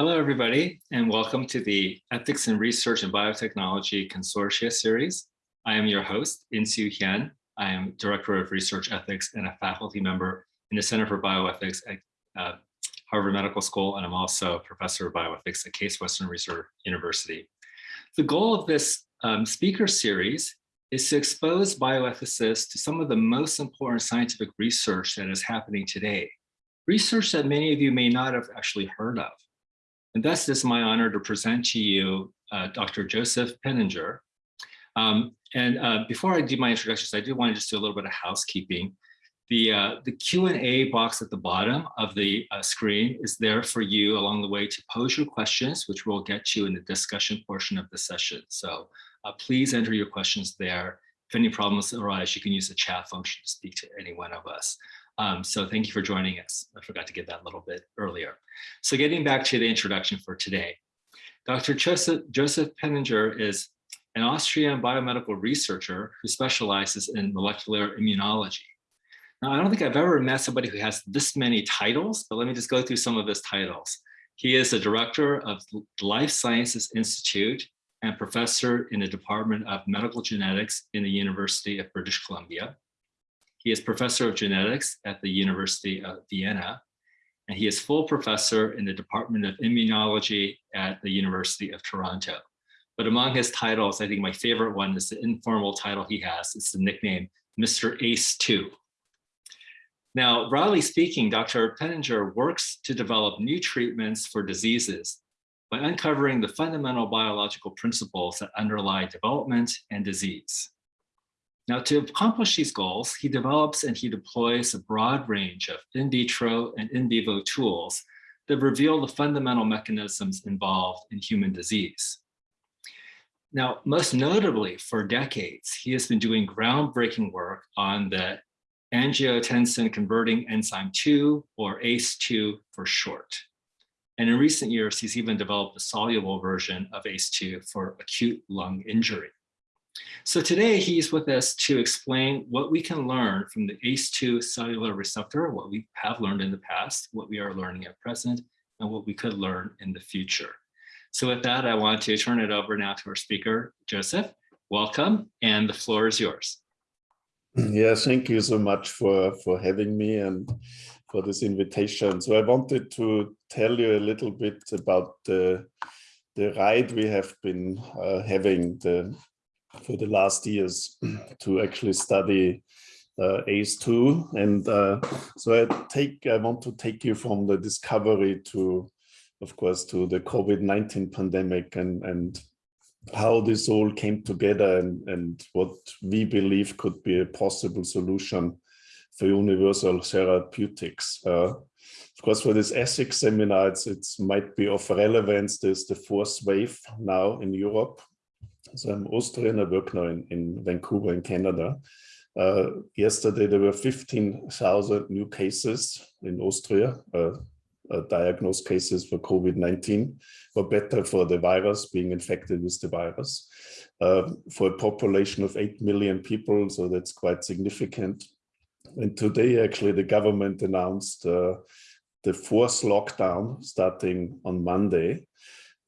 Hello, everybody, and welcome to the Ethics in Research and Biotechnology Consortia series. I am your host, Insoo Hyun. I am Director of Research Ethics and a faculty member in the Center for Bioethics at uh, Harvard Medical School, and I'm also a professor of bioethics at Case Western Reserve University. The goal of this um, speaker series is to expose bioethicists to some of the most important scientific research that is happening today. Research that many of you may not have actually heard of. And thus it's my honor to present to you uh, Dr. Joseph Penninger. Um, and uh, before I do my introductions, I do want to just do a little bit of housekeeping. The, uh, the Q&A box at the bottom of the uh, screen is there for you along the way to pose your questions, which we'll get to in the discussion portion of the session. So uh, please enter your questions there. If any problems arise, you can use the chat function to speak to any one of us. Um, so thank you for joining us. I forgot to give that a little bit earlier. So getting back to the introduction for today, Dr. Joseph, Joseph Penninger is an Austrian biomedical researcher who specializes in molecular immunology. Now, I don't think I've ever met somebody who has this many titles, but let me just go through some of his titles. He is the director of the Life Sciences Institute and professor in the Department of Medical Genetics in the University of British Columbia. He is professor of genetics at the University of Vienna, and he is full professor in the Department of Immunology at the University of Toronto. But among his titles, I think my favorite one is the informal title he has. It's the nickname Mr. Ace 2. Now, broadly speaking, Dr. Penninger works to develop new treatments for diseases by uncovering the fundamental biological principles that underlie development and disease. Now, to accomplish these goals, he develops and he deploys a broad range of in vitro and in vivo tools that reveal the fundamental mechanisms involved in human disease. Now, most notably for decades, he has been doing groundbreaking work on the angiotensin converting enzyme 2 or ACE2 for short. And in recent years, he's even developed a soluble version of ACE2 for acute lung injury. So today he's with us to explain what we can learn from the ACE2 cellular receptor, what we have learned in the past, what we are learning at present, and what we could learn in the future. So with that, I want to turn it over now to our speaker, Joseph. Welcome, and the floor is yours. Yeah, thank you so much for, for having me and for this invitation. So I wanted to tell you a little bit about the, the ride we have been uh, having, the for the last years to actually study uh, ACE2. And uh, so I take, I want to take you from the discovery to, of course, to the COVID-19 pandemic and, and how this all came together and, and what we believe could be a possible solution for universal therapeutics. Uh, of course, for this ethics seminar, it's, it might be of relevance. There's the fourth wave now in Europe, so I'm Austrian, I work now in, in Vancouver in Canada. Uh, yesterday, there were 15,000 new cases in Austria, uh, uh, diagnosed cases for COVID-19, or better for the virus, being infected with the virus, for a population of 8 million people, so that's quite significant. And today, actually, the government announced uh, the fourth lockdown starting on Monday.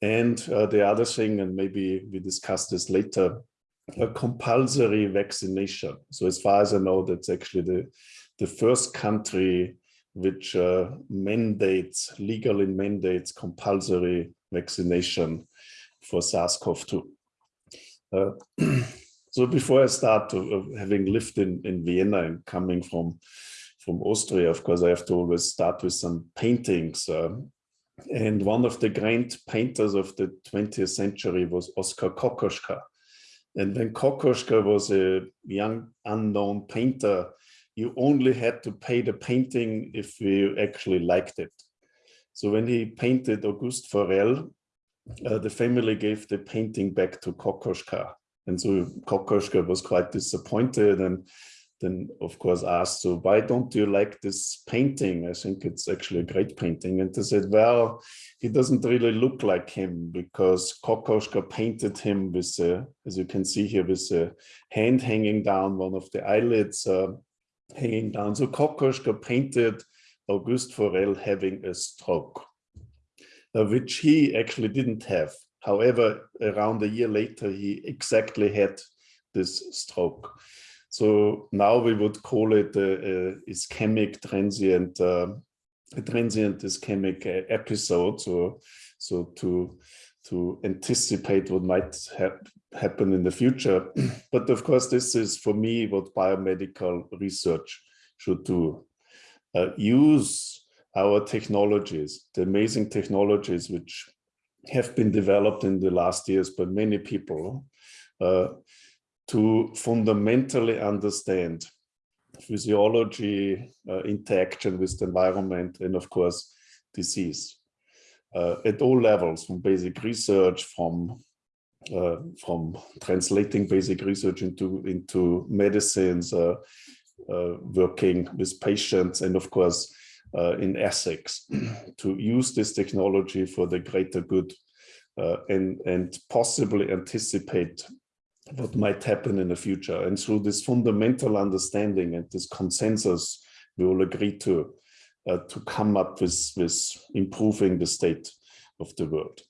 And uh, the other thing, and maybe we discuss this later, a compulsory vaccination. So as far as I know, that's actually the, the first country which uh, mandates, legally mandates compulsory vaccination for SARS-CoV-2. Uh, so before I start to, having lived in, in Vienna and coming from, from Austria, of course, I have to always start with some paintings. And one of the great painters of the 20th century was Oskar Kokoschka. And when Kokoschka was a young unknown painter, you only had to pay the painting if you actually liked it. So when he painted Auguste Forel, uh, the family gave the painting back to Kokoschka. And so Kokoschka was quite disappointed and then of course asked, so why don't you like this painting? I think it's actually a great painting. And they said, well, he doesn't really look like him because Kokoschka painted him with, a, as you can see here, with a hand hanging down, one of the eyelids uh, hanging down. So Kokoschka painted Auguste Forel having a stroke. uh, which he actually didn't have. However, around a year later, he exactly had this stroke. So now we would call it a, a ischemic transient, uh, a transient ischemic episode. So, so to to anticipate what might hap happen in the future. but of course, this is for me what biomedical research should do. Uh, use our technologies, the amazing technologies which have been developed in the last years by many people uh, to fundamentally understand physiology, uh, interaction with the environment, and of course, disease. Uh, at all levels, from basic research, from uh, from translating basic research into into medicines, uh, uh, working with patients, and of course uh, in ethics, to use this technology for the greater good and and possibly anticipate what might happen in the future. And through this fundamental understanding and this consensus we all agree to, uh, to come up with, with improving the state of the world.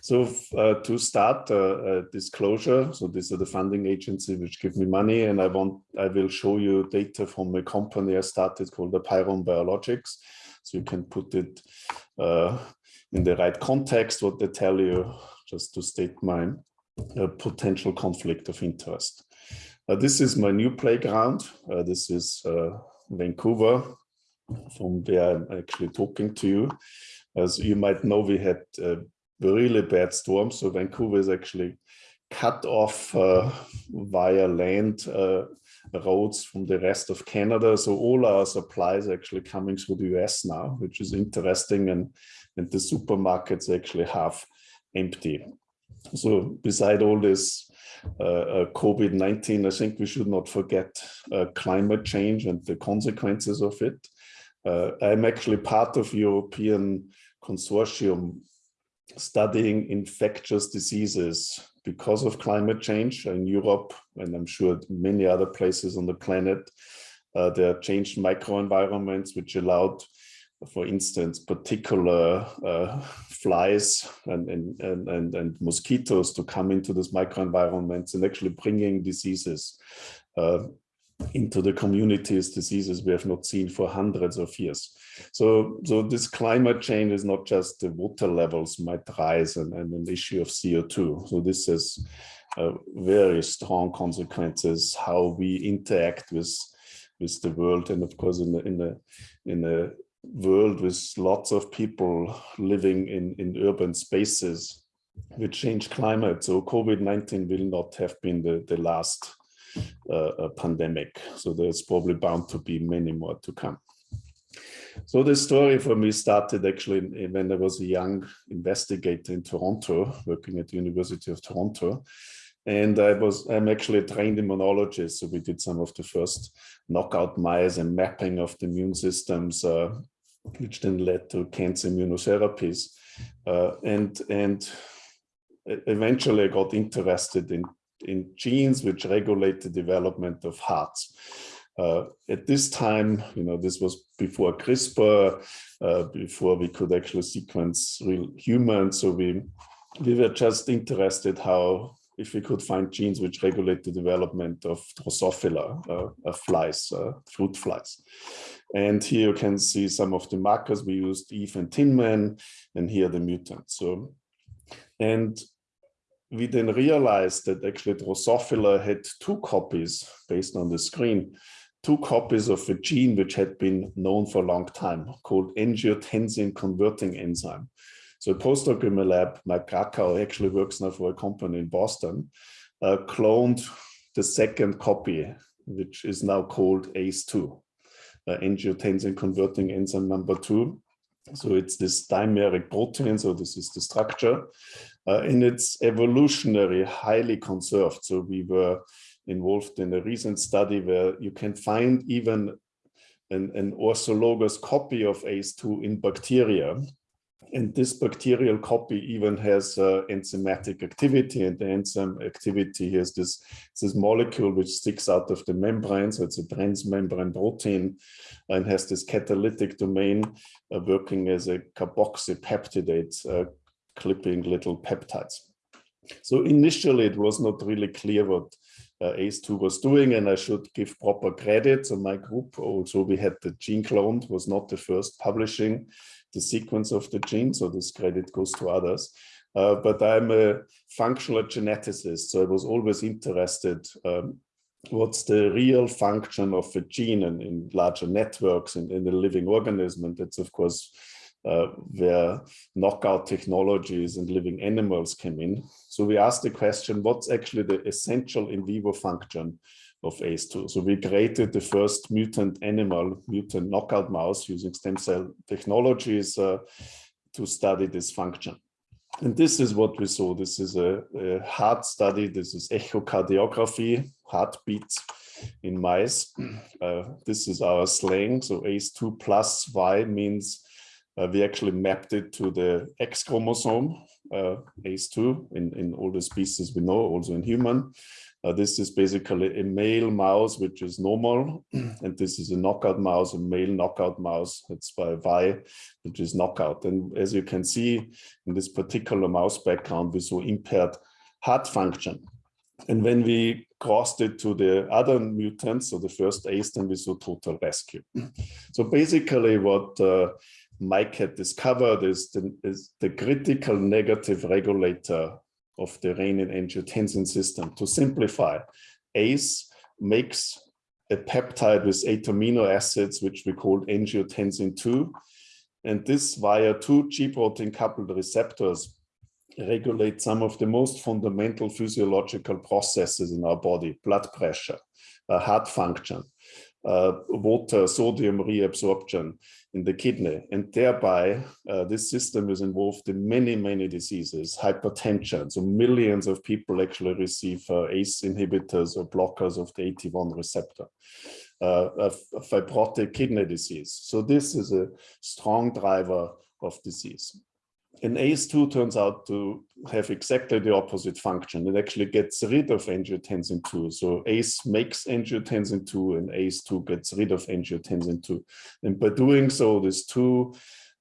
So uh, to start uh, disclosure, so these are the funding agency which give me money and I want, I will show you data from a company I started called Apeiron Biologics. So you can put it uh, in the right context, what they tell you, just to state my uh, potential conflict of interest. Uh, this is my new playground. Uh, this is Vancouver, from where I'm actually talking to you. As you might know, we had a really bad storm. So Vancouver is actually cut off uh, via land uh, roads from the rest of Canada. So all our supplies are actually coming through the US now, which is interesting. And, and the supermarkets actually half empty. So beside all this uh, uh COVID-19, I think we should not forget uh, climate change and the consequences of it. Uh, I'm actually part of European consortium studying infectious diseases because of climate change in Europe, and I'm sure many other places on the planet. Uh, there are changed microenvironments which allowed, for instance, particular uh, flies and, and, and, and, mosquitoes to come into this microenvironments and actually bringing diseases uh, into the communities, diseases we have not seen for hundreds of years. So, so this climate change is not just the water levels might rise and, and an issue of CO2. So this has uh, very strong consequences how we interact with with the world and of course in the in the in a world with lots of people living in in urban spaces which change climate so covid-19 will not have been the the last uh, pandemic. So there's probably bound to be many more to come. So the story for me started actually when I was a young investigator in Toronto, working at the University of Toronto. And I was, I'm actually a trained immunologist. So we did some of the first knockout mice and mapping of the immune systems, uh, which then led to cancer immunotherapies. Uh, and, and eventually I got interested in in genes which regulate the development of hearts. Uh, at this time, you know, this was before CRISPR, uh, before we could actually sequence real humans. So we, we were just interested how, if we could find genes which regulate the development of Drosophila, uh, flies, uh, fruit flies. And here you can see some of the markers we used, Eve and Tinman, and here the mutants. So, and we then realized that actually Drosophila had two copies based on the screen, two copies of a gene which had been known for a long time called angiotensin converting enzyme. So a postdoc in my lab, Mike Krakow, actually works now for a company in Boston, uh, cloned the second copy, which is now called ACE2, uh, angiotensin converting enzyme number two. So it's this dimeric protein, so this is the structure uh, in its evolutionary highly conserved. So we were involved in a recent study where you can find even an, an orthologous copy of ACE2 in bacteria. And this bacterial copy even has uh, enzymatic activity and the enzyme activity has this, this molecule which sticks out of the membrane. So it's a transmembrane protein and has this catalytic domain uh, working as a carboxypeptidate, uh, clipping little peptides. So initially it was not really clear what uh, ACE2 was doing and I should give proper credit. So my group also we had the gene cloned was not the first publishing the sequence of the gene. So this credit goes to others. Uh, but I'm a functional geneticist. So I was always interested um, what's the real function of a gene in, in larger networks and in the living organism. And that's of course uh, where knockout technologies and living animals came in. So we asked the question, what's actually the essential in vivo function of ACE2? So we created the first mutant animal, mutant knockout mouse using stem cell technologies uh, to study this function. And this is what we saw. This is a, a heart study. This is echocardiography, heartbeats in mice. Uh, this is our slang. So ACE2 plus Y means uh, we actually mapped it to the X chromosome, uh, ACE2, in, in all the species we know, also in human. Uh, this is basically a male mouse, which is normal, and this is a knockout mouse, a male knockout mouse. It's by Y, which is knockout. And as you can see in this particular mouse background, we saw impaired heart function. And when we crossed it to the other mutants, so the first ACE, then we saw total rescue. So basically what uh, Mike had discovered is the, is the critical negative regulator of the renin-angiotensin system. To simplify, ACE makes a peptide with eight amino acids, which we call angiotensin 2. And this via two G-protein coupled receptors regulate some of the most fundamental physiological processes in our body, blood pressure, uh, heart function, uh, water, sodium reabsorption in the kidney. And thereby, uh, this system is involved in many, many diseases, hypertension. So millions of people actually receive uh, ACE inhibitors or blockers of the AT1 receptor. Uh, fibrotic kidney disease. So this is a strong driver of disease. And ACE2 turns out to have exactly the opposite function. It actually gets rid of angiotensin 2. So ACE makes angiotensin 2 and ACE2 gets rid of angiotensin 2. And by doing so, these two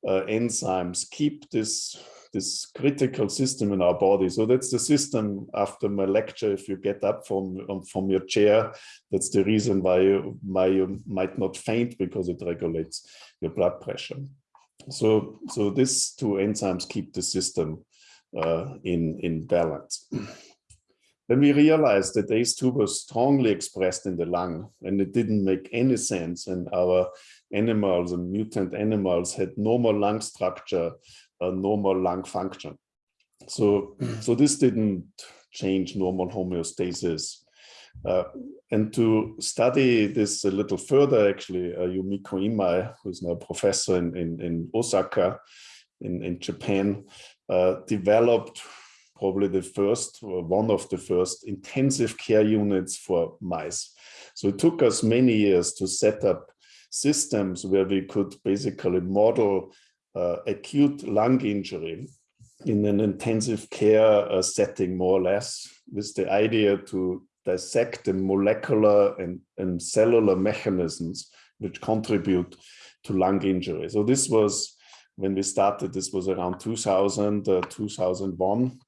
uh, enzymes keep this, this critical system in our body. So that's the system after my lecture, if you get up from, um, from your chair, that's the reason why you, why you might not faint because it regulates your blood pressure. So, so these two enzymes keep the system uh, in, in balance. Then we realized that ACE2 was strongly expressed in the lung and it didn't make any sense. And our animals and mutant animals had normal lung structure, uh, normal lung function. So, so this didn't change normal homeostasis uh, and to study this a little further, actually, uh, Yumiko Imai, who's now a professor in, in, in Osaka in, in Japan, uh, developed probably the first, one of the first intensive care units for mice. So it took us many years to set up systems where we could basically model uh, acute lung injury in an intensive care uh, setting, more or less, with the idea to dissect the molecular and, and cellular mechanisms which contribute to lung injury. So this was, when we started, this was around 2000, uh, 2001.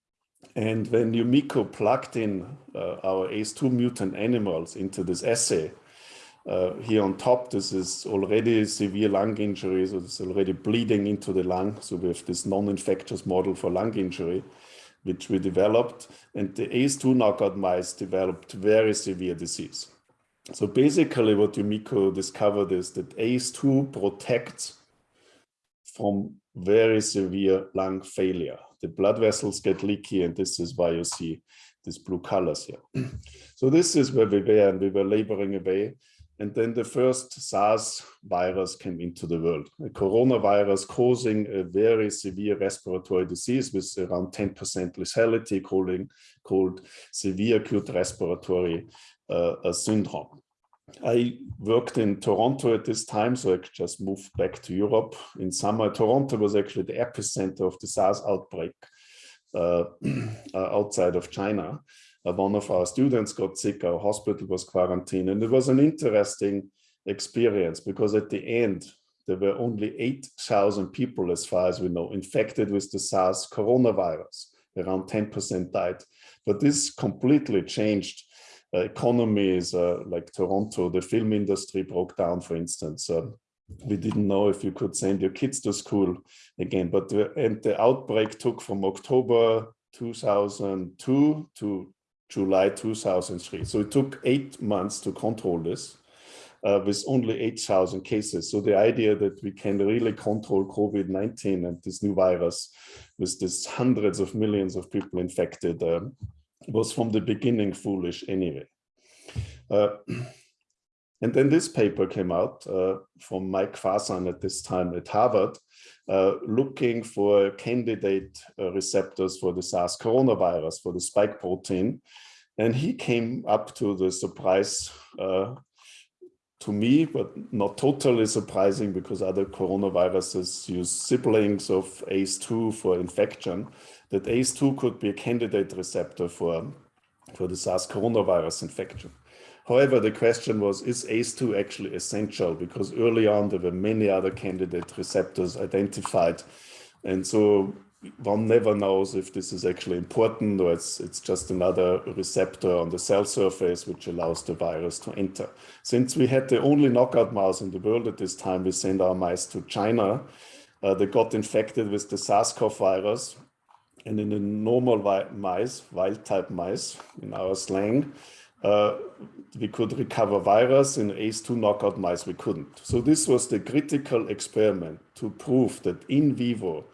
And when Yumiko plugged in uh, our ACE2 mutant animals into this assay, uh, here on top, this is already severe lung injury, so it's already bleeding into the lung. So we have this non-infectious model for lung injury which we developed, and the ACE2 knockout mice developed very severe disease. So basically what Yumiko discovered is that ACE2 protects from very severe lung failure. The blood vessels get leaky and this is why you see these blue colors here. so this is where we were and we were laboring away and then the first SARS virus came into the world, a coronavirus causing a very severe respiratory disease with around 10% lethality called, called severe acute respiratory uh, syndrome. I worked in Toronto at this time, so I just moved back to Europe. In summer, Toronto was actually the epicenter of the SARS outbreak uh, outside of China. One of our students got sick, our hospital was quarantined, and it was an interesting experience because at the end, there were only 8,000 people, as far as we know, infected with the SARS coronavirus. Around 10% died. But this completely changed uh, economies uh, like Toronto. The film industry broke down, for instance. Uh, we didn't know if you could send your kids to school again. But the, and the outbreak took from October 2002 to July 2003. So it took eight months to control this uh, with only 8,000 cases. So the idea that we can really control COVID-19 and this new virus with this hundreds of millions of people infected uh, was from the beginning foolish anyway. Uh, and then this paper came out uh, from Mike Farzan at this time at Harvard, uh, looking for candidate uh, receptors for the SARS coronavirus, for the spike protein. And he came up to the surprise uh, to me, but not totally surprising because other coronaviruses use siblings of ACE2 for infection, that ACE2 could be a candidate receptor for, for the SARS coronavirus infection. However, the question was, is ACE2 actually essential? Because early on, there were many other candidate receptors identified. And so one never knows if this is actually important or it's, it's just another receptor on the cell surface which allows the virus to enter. Since we had the only knockout mouse in the world at this time, we sent our mice to China. Uh, they got infected with the SARS-CoV virus. And in the normal mice, wild type mice, in our slang, uh, we could recover virus. In ACE2 knockout mice, we couldn't. So this was the critical experiment to prove that in vivo,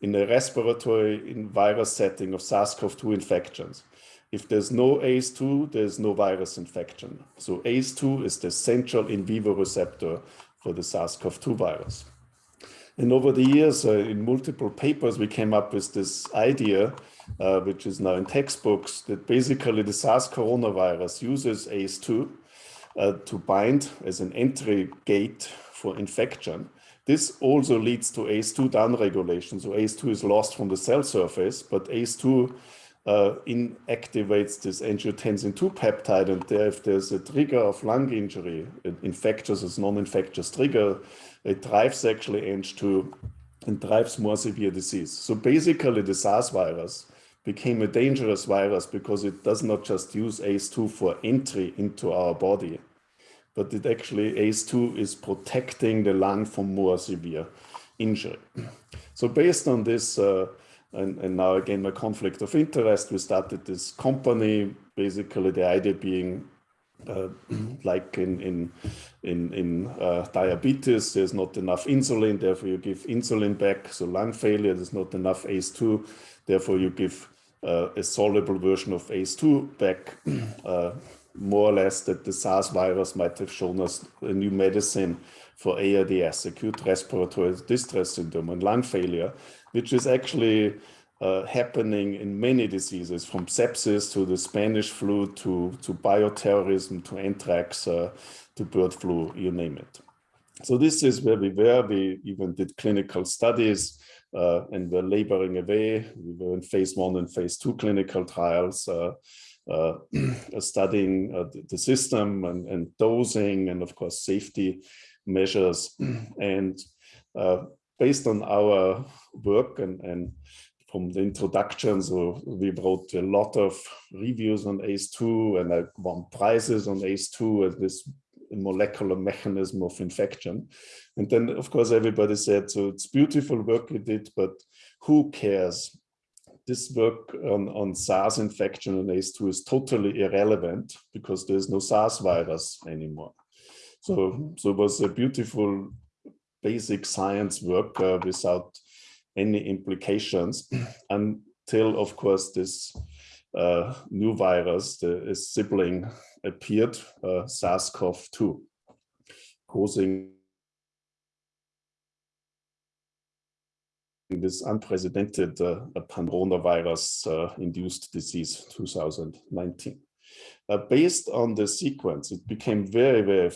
in a respiratory in virus setting of SARS-CoV-2 infections. If there's no ACE2, there's no virus infection. So ACE2 is the central in vivo receptor for the SARS-CoV-2 virus. And over the years, uh, in multiple papers, we came up with this idea, uh, which is now in textbooks, that basically the SARS coronavirus uses ACE2 uh, to bind as an entry gate for infection. This also leads to ACE2 downregulation. So ACE2 is lost from the cell surface, but ACE2 uh, inactivates this angiotensin 2 peptide. And there, if there's a trigger of lung injury, infectious as non-infectious trigger, it drives actually Ang2 and drives more severe disease. So basically the SARS virus became a dangerous virus because it does not just use ACE2 for entry into our body, but it actually ACE2 is protecting the lung from more severe injury. So based on this, uh, and, and, now again, my conflict of interest, we started this company, basically the idea being uh, like in, in, in, in uh, diabetes, there's not enough insulin, therefore you give insulin back. So lung failure, there's not enough ACE2, therefore you give a soluble version of ACE2 back. Uh, more or less that the SARS virus might have shown us a new medicine for ARDS, acute respiratory distress syndrome and lung failure, which is actually uh, happening in many diseases from sepsis to the Spanish flu to, to bioterrorism to anthrax uh, to bird flu, you name it. So this is where we were. We even did clinical studies uh, and we're laboring away. We were in phase one and phase two clinical trials. Uh, uh, studying uh, the system and, and, dosing and of course safety measures and uh, based on our work and, and from the introduction so we wrote a lot of reviews on ACE2 and I won prizes on ACE2 as this molecular mechanism of infection and then of course everybody said so it's beautiful work you did but who cares this work on, on SARS infection and ACE2 is totally irrelevant because there's no SARS virus anymore. So, so it was a beautiful basic science work uh, without any implications until, of course, this uh, new virus, the sibling, appeared, uh, SARS-CoV-2, causing this unprecedented uh, coronavirus uh, induced disease 2019. Uh, based on the sequence, it became very, very,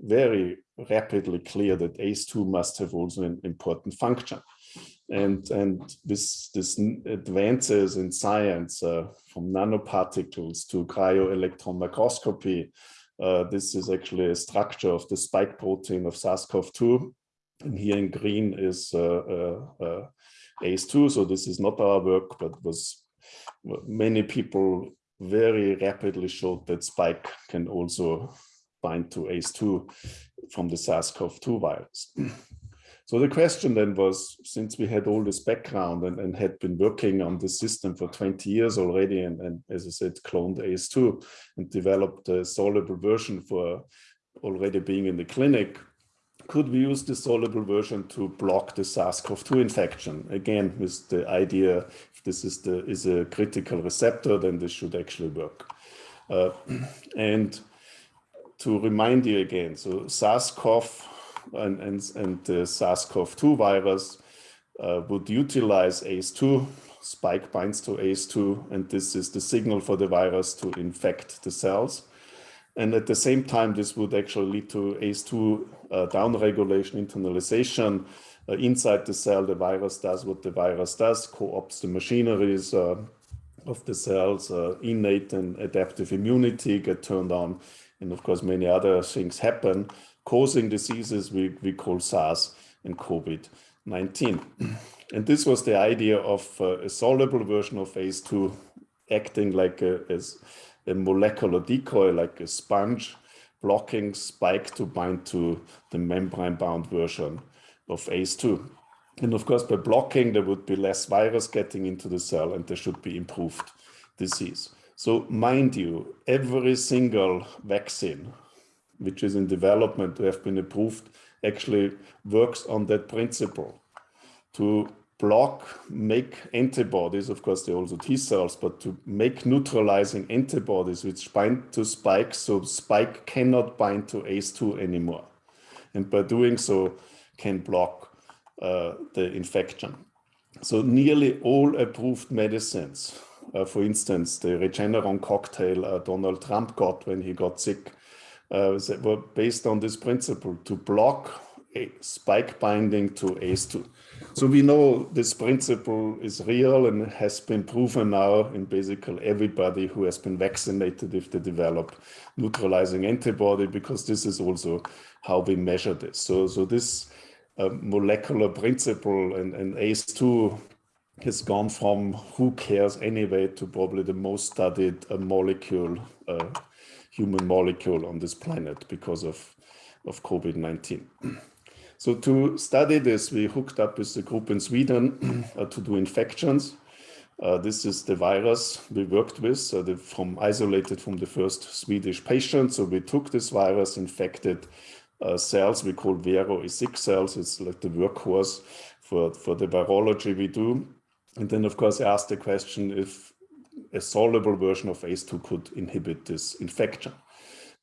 very rapidly clear that ACE2 must have also an important function. And, and this, this advances in science uh, from nanoparticles to cryo-electron microscopy, uh, this is actually a structure of the spike protein of SARS-CoV-2. And here in green is uh, uh, uh ACE2. So this is not our work, but was many people very rapidly showed that spike can also bind to ACE2 from the SARS-CoV-2 virus. So the question then was, since we had all this background and, and had been working on the system for 20 years already, and, and as I said, cloned ACE2 and developed a soluble version for already being in the clinic, could we use the soluble version to block the SARS-CoV-2 infection? Again, with the idea, if this is, the, is a critical receptor, then this should actually work. Uh, and to remind you again, so SARS-CoV and, and, and the SARS-CoV-2 virus uh, would utilize ACE2, spike binds to ACE2, and this is the signal for the virus to infect the cells. And at the same time, this would actually lead to ACE2 uh, downregulation, internalization. Uh, inside the cell, the virus does what the virus does, co-ops the machineries uh, of the cells, uh, innate and adaptive immunity get turned on, and of course, many other things happen causing diseases we, we call SARS and COVID-19. And this was the idea of uh, a soluble version of ACE2 acting like a, as a molecular decoy, like a sponge, blocking spike to bind to the membrane-bound version of ACE2. And of course, by blocking, there would be less virus getting into the cell and there should be improved disease. So mind you, every single vaccine which is in development to have been approved, actually works on that principle to block, make antibodies, of course, they're also T cells, but to make neutralizing antibodies which bind to spike, so spike cannot bind to ACE2 anymore. And by doing so, can block uh, the infection. So nearly all approved medicines, uh, for instance, the Regeneron cocktail uh, Donald Trump got when he got sick, uh, were based on this principle to block a spike binding to ACE2. So we know this principle is real and has been proven now in basically everybody who has been vaccinated if they develop neutralizing antibody, because this is also how we measure this. So, so this uh, molecular principle and, and ACE2 has gone from who cares anyway to probably the most studied uh, molecule uh, human molecule on this planet because of, of COVID-19. So to study this, we hooked up with a group in Sweden uh, to do infections. Uh, this is the virus we worked with, the, from isolated from the first Swedish patient. So we took this virus, infected uh, cells we call Vero E6 cells. It's like the workhorse for, for the virology we do. And then, of course, I asked the question if a soluble version of ACE2 could inhibit this infection.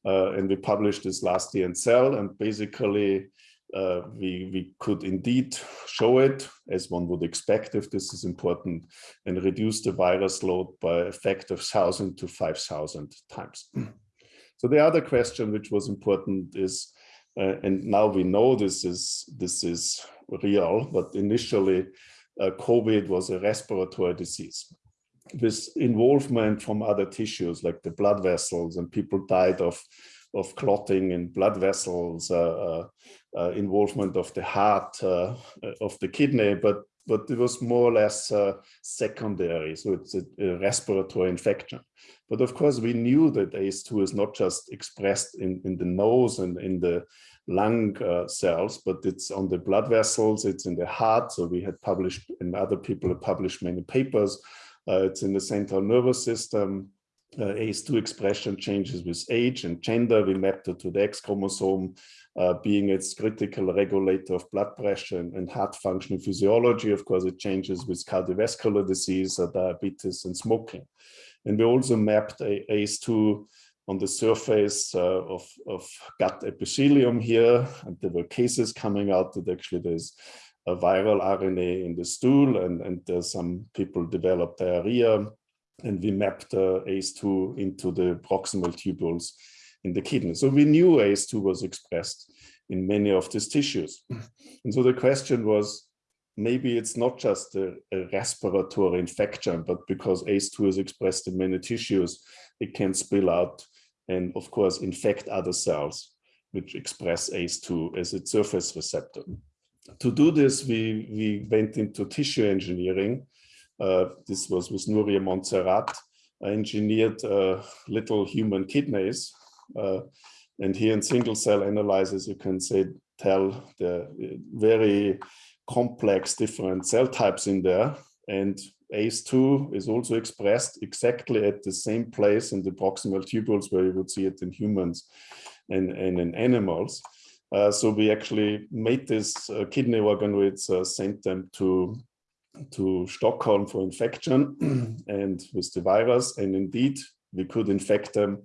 Uh, and we published this last year in Cell, and basically uh, we, we could indeed show it, as one would expect if this is important, and reduce the virus load by a factor of 1,000 to 5,000 times. So the other question which was important is, uh, and now we know this is, this is real, but initially uh, COVID was a respiratory disease with involvement from other tissues like the blood vessels and people died of of clotting in blood vessels, uh, uh, uh involvement of the heart, uh, of the kidney, but but it was more or less uh, secondary. So it's a, a, respiratory infection. But of course, we knew that ACE2 is not just expressed in, in the nose and in the lung uh, cells, but it's on the blood vessels, it's in the heart. So we had published, and other people have published many papers uh, it's in the central nervous system. Uh, ACE2 expression changes with age and gender. We mapped it to the X chromosome, uh, being its critical regulator of blood pressure and, and, heart function physiology. Of course, it changes with cardiovascular disease, uh, diabetes, and smoking. And we also mapped a ACE2 on the surface uh, of, of gut epithelium here. And there were cases coming out that actually there's a viral RNA in the stool and, and some people develop diarrhea and we mapped uh, ACE2 into the proximal tubules in the kidney. So we knew ACE2 was expressed in many of these tissues. And so the question was, maybe it's not just a, a, respiratory infection, but because ACE2 is expressed in many tissues, it can spill out and of course infect other cells which express ACE2 as its surface receptor. To do this, we, we went into tissue engineering. Uh, this was with Nuria Montserrat. I engineered uh, little human kidneys. Uh, and here in single cell analysis, you can say, tell the very complex different cell types in there. And ACE2 is also expressed exactly at the same place in the proximal tubules where you would see it in humans and, and in animals. Uh, so we actually made this uh, kidney organoids, uh, sent them to, to Stockholm for infection and with the virus. And indeed, we could infect them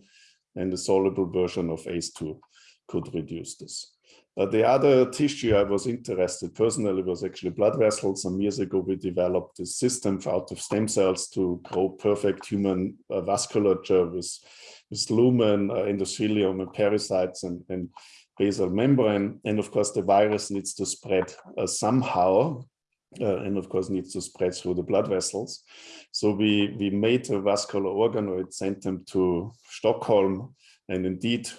and the soluble version of ACE2 could reduce this. Uh, the other tissue I was interested personally was actually blood vessels. Some years ago, we developed a system out of stem cells to grow perfect human uh, vasculature with, with lumen, uh, endothelium, and pericytes, and, and basal membrane. And of course, the virus needs to spread uh, somehow, uh, and of course needs to spread through the blood vessels. So we, we made a vascular organoid, sent them to Stockholm, and indeed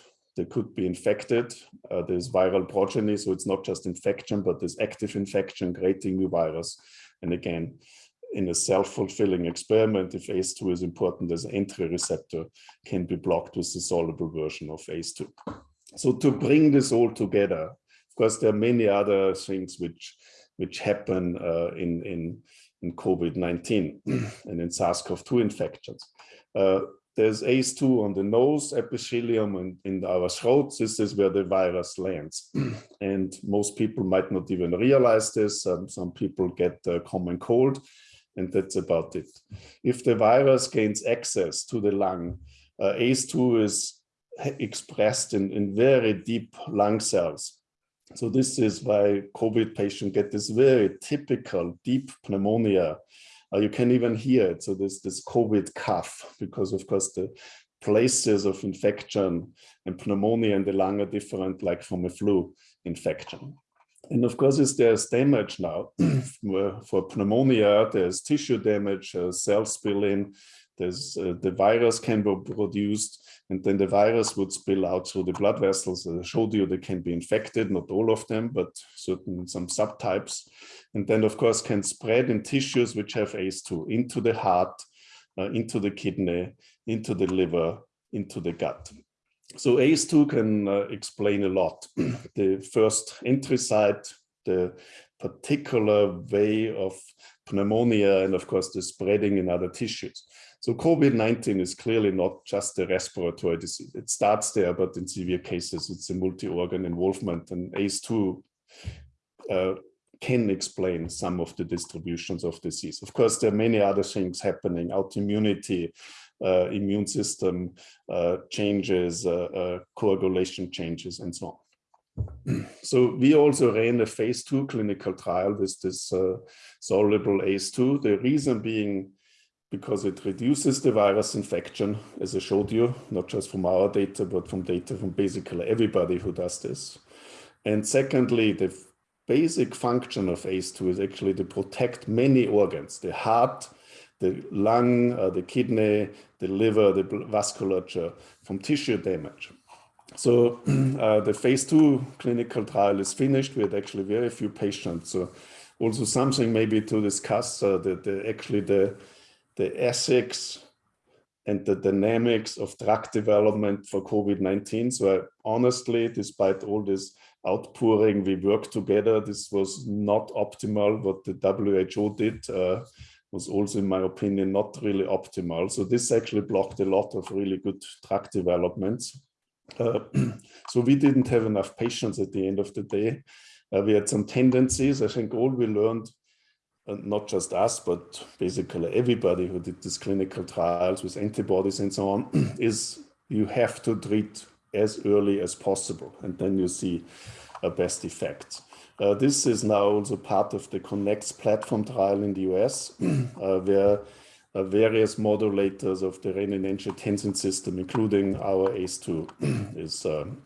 they could be infected. Uh, there's viral progeny, so it's not just infection, but there's active infection creating new virus. And again, in a self-fulfilling experiment, if ACE2 is important as an entry receptor, can be blocked with the soluble version of ACE2. So to bring this all together, of course, there are many other things which which happen uh, in in in COVID-19 and in SARS-CoV-2 infections. Uh, there's ACE2 on the nose, epithelium, and in our throats. This is where the virus lands. and most people might not even realize this. Um, some people get a common cold, and that's about it. If the virus gains access to the lung, uh, ACE2 is expressed in, in very deep lung cells. So this is why COVID patients get this very typical deep pneumonia uh, you can even hear it. So there's this COVID cough, because of course the places of infection and pneumonia in the lung are different, like from a flu infection. And of course, is there's damage now for pneumonia, there's tissue damage, uh, cell spilling, there's uh, the virus can be produced and then the virus would spill out through the blood vessels. I showed you, they can be infected, not all of them, but certain some subtypes. And then of course can spread in tissues which have ACE2 into the heart, uh, into the kidney, into the liver, into the gut. So ACE2 can uh, explain a lot. the first entry site, the particular way of pneumonia, and of course the spreading in other tissues. So COVID-19 is clearly not just a respiratory disease. It starts there, but in severe cases, it's a multi-organ involvement and ACE2 uh, can explain some of the distributions of disease. Of course, there are many other things happening, autoimmunity, uh, immune system uh, changes, uh, uh, coagulation changes, and so on. So we also ran a phase two clinical trial with this uh, soluble ACE2. The reason being because it reduces the virus infection, as I showed you, not just from our data, but from data from basically everybody who does this. And secondly, the basic function of ACE2 is actually to protect many organs, the heart, the lung, uh, the kidney, the liver, the vasculature from tissue damage. So uh, the phase two clinical trial is finished. We had actually very few patients. So also something maybe to discuss uh, the actually the the ethics and the dynamics of drug development for COVID-19. So I, honestly, despite all this outpouring, we worked together. This was not optimal. What the WHO did uh, was also, in my opinion, not really optimal. So this actually blocked a lot of really good drug developments. Uh, so we didn't have enough patients at the end of the day. Uh, we had some tendencies. I think all we learned not just us, but basically everybody who did these clinical trials with antibodies and so on, is you have to treat as early as possible, and then you see a best effect. Uh, this is now also part of the CONNECTS platform trial in the US, uh, where uh, various modulators of the renin-angiotensin system, including our ACE2, is um,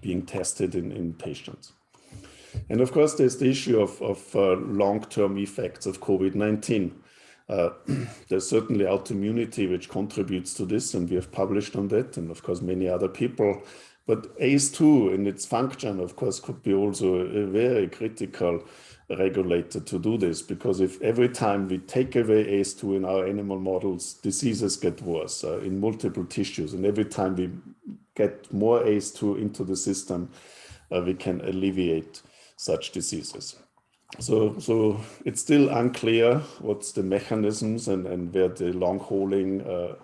being tested in, in patients. And of course, there's the issue of, of uh, long-term effects of COVID-19. Uh, there's certainly autoimmunity which contributes to this, and we have published on that, and of course, many other people. But ACE2 in its function, of course, could be also a very critical regulator to do this, because if every time we take away ACE2 in our animal models, diseases get worse uh, in multiple tissues, and every time we get more ACE2 into the system, uh, we can alleviate such diseases. So, so it's still unclear what's the mechanisms and, and where the long hauling uh,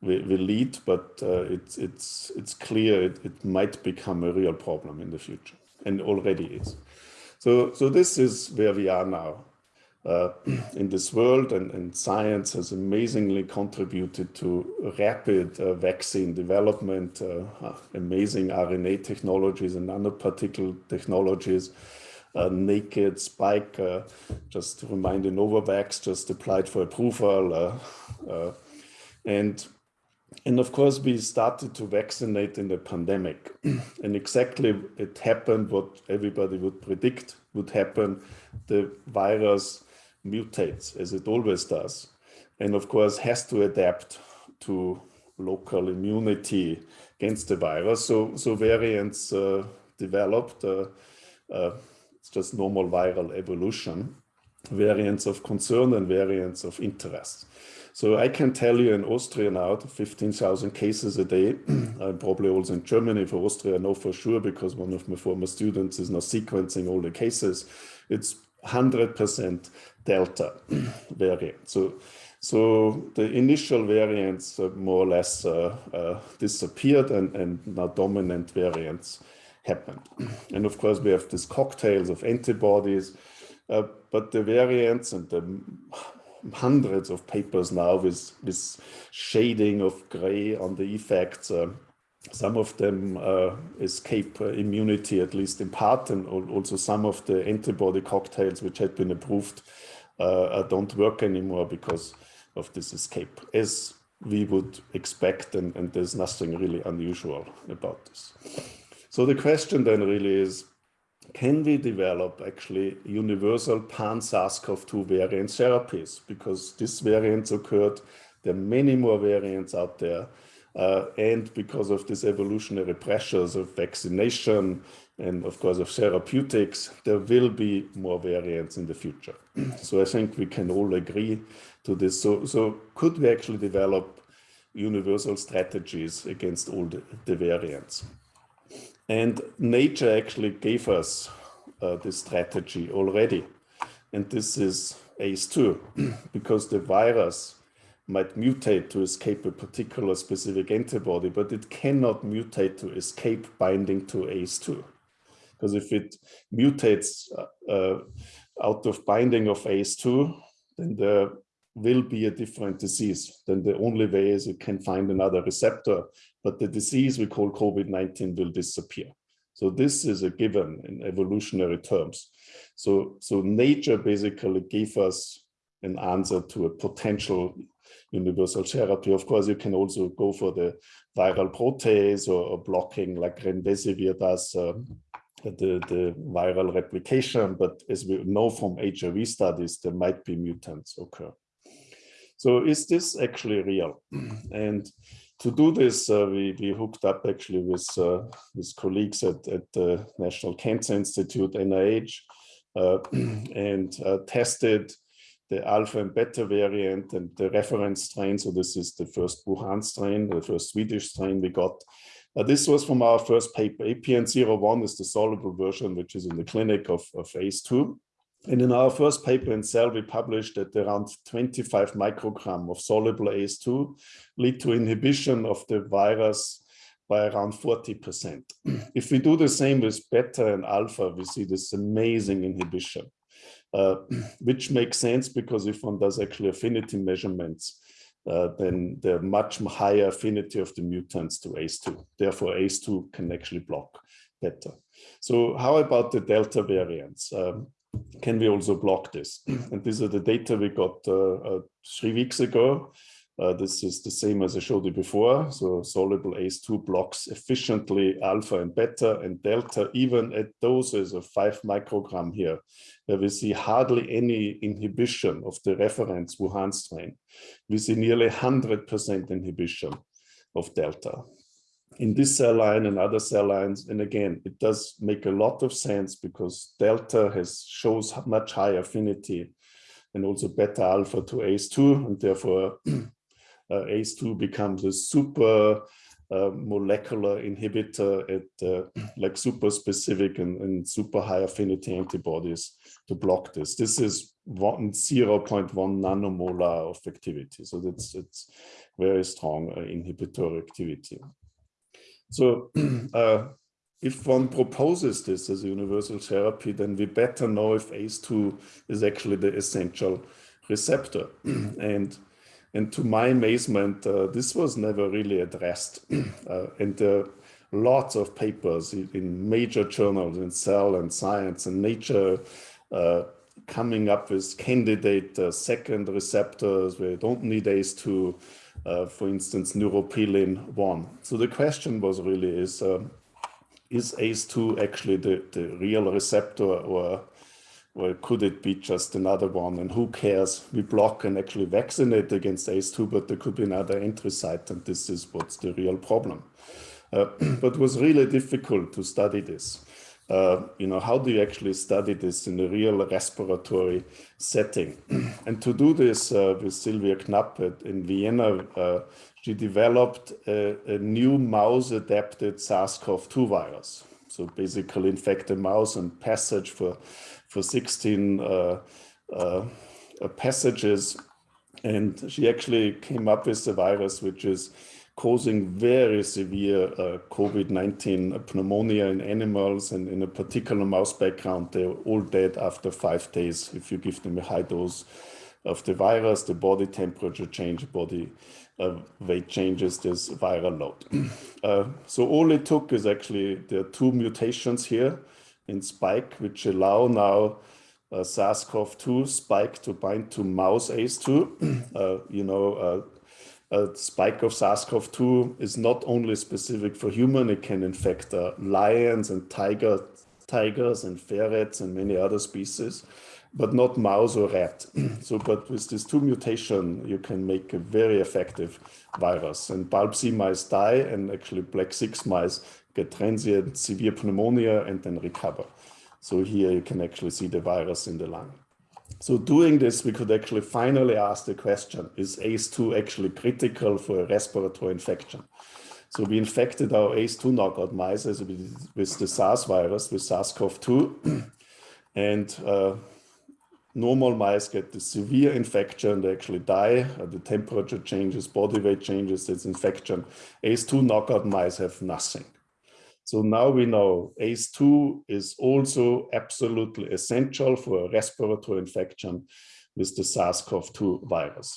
will, will, lead, but uh, it's, it's, it's clear it, it might become a real problem in the future and already is. So, so this is where we are now uh, in this world and, and, science has amazingly contributed to rapid uh, vaccine development, uh, amazing RNA technologies and nanoparticle technologies, naked spike, uh, just to remind you, Novavax just applied for approval. and and of course, we started to vaccinate in the pandemic. and exactly it happened what everybody would predict would happen. The virus mutates as it always does. And of course has to adapt to local immunity against the virus. So, so variants uh, developed, uh, uh, it's just normal viral evolution, variants of concern and variants of interest. So I can tell you in Austria now, 15,000 cases a day, probably also in Germany for Austria, I know for sure because one of my former students is now sequencing all the cases. It's 100% Delta variant. So, so the initial variants more or less uh, uh, disappeared and, and now dominant variants happened. And of course, we have these cocktails of antibodies, uh, but the variants and the hundreds of papers now with, with shading of gray on the effects uh, some of them uh, escape uh, immunity, at least in part, and also some of the antibody cocktails which had been approved uh, uh, don't work anymore because of this escape, as we would expect, and, and there's nothing really unusual about this. So the question then really is, can we develop actually universal pan-SARS-CoV-2 variant therapies? Because these variants occurred, there are many more variants out there, uh, and because of these evolutionary pressures of vaccination and of course of therapeutics, there will be more variants in the future. so I think we can all agree to this. So, so could we actually develop universal strategies against all the, the variants? And nature actually gave us uh, this strategy already. And this is ACE2, because the virus might mutate to escape a particular specific antibody, but it cannot mutate to escape binding to ACE2. Because if it mutates uh, uh, out of binding of ACE2, then there will be a different disease. Then the only way is it can find another receptor, but the disease we call COVID-19 will disappear. So this is a given in evolutionary terms. So, so nature basically gave us an answer to a potential universal therapy. Of course, you can also go for the viral protease or, or blocking like remdesivir does uh, the, the viral replication. But as we know from HIV studies, there might be mutants occur. So is this actually real? And to do this, uh, we, we hooked up actually with, uh, with colleagues at, at the National Cancer Institute, NIH, uh, and uh, tested the alpha and beta variant and the reference strain. So this is the first Wuhan strain, the first Swedish strain we got. Uh, this was from our first paper. APN01 is the soluble version, which is in the clinic of, of ACE2. And in our first paper in Cell, we published that around 25 microgram of soluble ACE2 lead to inhibition of the virus by around 40%. if we do the same with beta and alpha, we see this amazing inhibition uh, which makes sense because if one does actually affinity measurements, uh, then the much higher affinity of the mutants to ACE2. Therefore, ACE2 can actually block beta. So how about the Delta variants? Um, can we also block this? And these are the data we got uh, uh, three weeks ago. Uh, this is the same as I showed you before. So soluble ACE2 blocks efficiently alpha and beta and delta, even at doses of five microgram here, where we see hardly any inhibition of the reference Wuhan strain. We see nearly 100% inhibition of delta in this cell line and other cell lines. And again, it does make a lot of sense because delta has shows much higher affinity and also beta alpha to ACE2 and therefore uh, ACE2 becomes a super uh, molecular inhibitor at uh, like super specific and, and, super high affinity antibodies to block this. This is one, 0.1 nanomolar of activity. So that's it's very strong uh, inhibitory activity. So uh, if one proposes this as a universal therapy, then we better know if ACE2 is actually the essential receptor. and and to my amazement, uh, this was never really addressed. Uh, and there are lots of papers in major journals in Cell and Science and Nature uh, coming up with candidate uh, second receptors where you don't need ACE2, uh, for instance, neuropilin 1. So the question was really is, uh, is ACE2 actually the, the real receptor or or could it be just another one? And who cares? We block and actually vaccinate against ACE2, but there could be another entry site, and this is what's the real problem. Uh, but it was really difficult to study this. Uh, you know, how do you actually study this in a real respiratory setting? and to do this uh, with Sylvia Knapp at, in Vienna, uh, she developed a, a new mouse-adapted SARS-CoV-2 virus. So basically infect a mouse and passage for for 16 uh, uh, passages. And she actually came up with a virus which is causing very severe uh, COVID-19 pneumonia in animals and in a particular mouse background, they're all dead after five days. If you give them a high dose of the virus, the body temperature change, body uh, weight changes, this viral load. Uh, so all it took is actually, there are two mutations here in spike, which allow now uh, SARS-CoV-2 spike to bind to mouse ACE2. uh, you know, uh, a spike of SARS-CoV-2 is not only specific for human, it can infect uh, lions and tiger, tigers and ferrets and many other species, but not mouse or rat. so, but with these two mutation, you can make a very effective virus. And bulb C mice die and actually black 6 mice get transient severe pneumonia and then recover. So here you can actually see the virus in the lung. So doing this, we could actually finally ask the question, is ACE2 actually critical for a respiratory infection? So we infected our ACE2 knockout mice with the SARS virus, with SARS-CoV-2. and uh, normal mice get the severe infection, they actually die, uh, the temperature changes, body weight changes, it's infection. ACE2 knockout mice have nothing. So now we know ACE2 is also absolutely essential for a respiratory infection with the SARS-CoV-2 virus.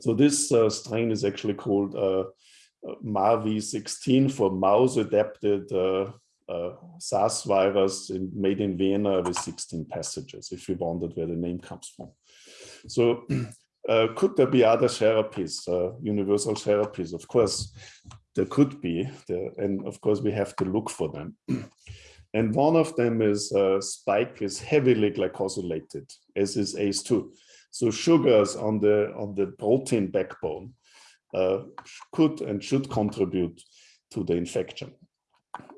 So this uh, strain is actually called uh, uh MARV16 for mouse-adapted uh, uh, SARS virus in, made in Vienna with 16 passages, if you wondered where the name comes from. So uh, could there be other therapies, uh, universal therapies? Of course, there could be, there, and of course we have to look for them. and one of them is uh, spike is heavily glycosylated, as is ACE2. So sugars on the on the protein backbone uh, could and should contribute to the infection.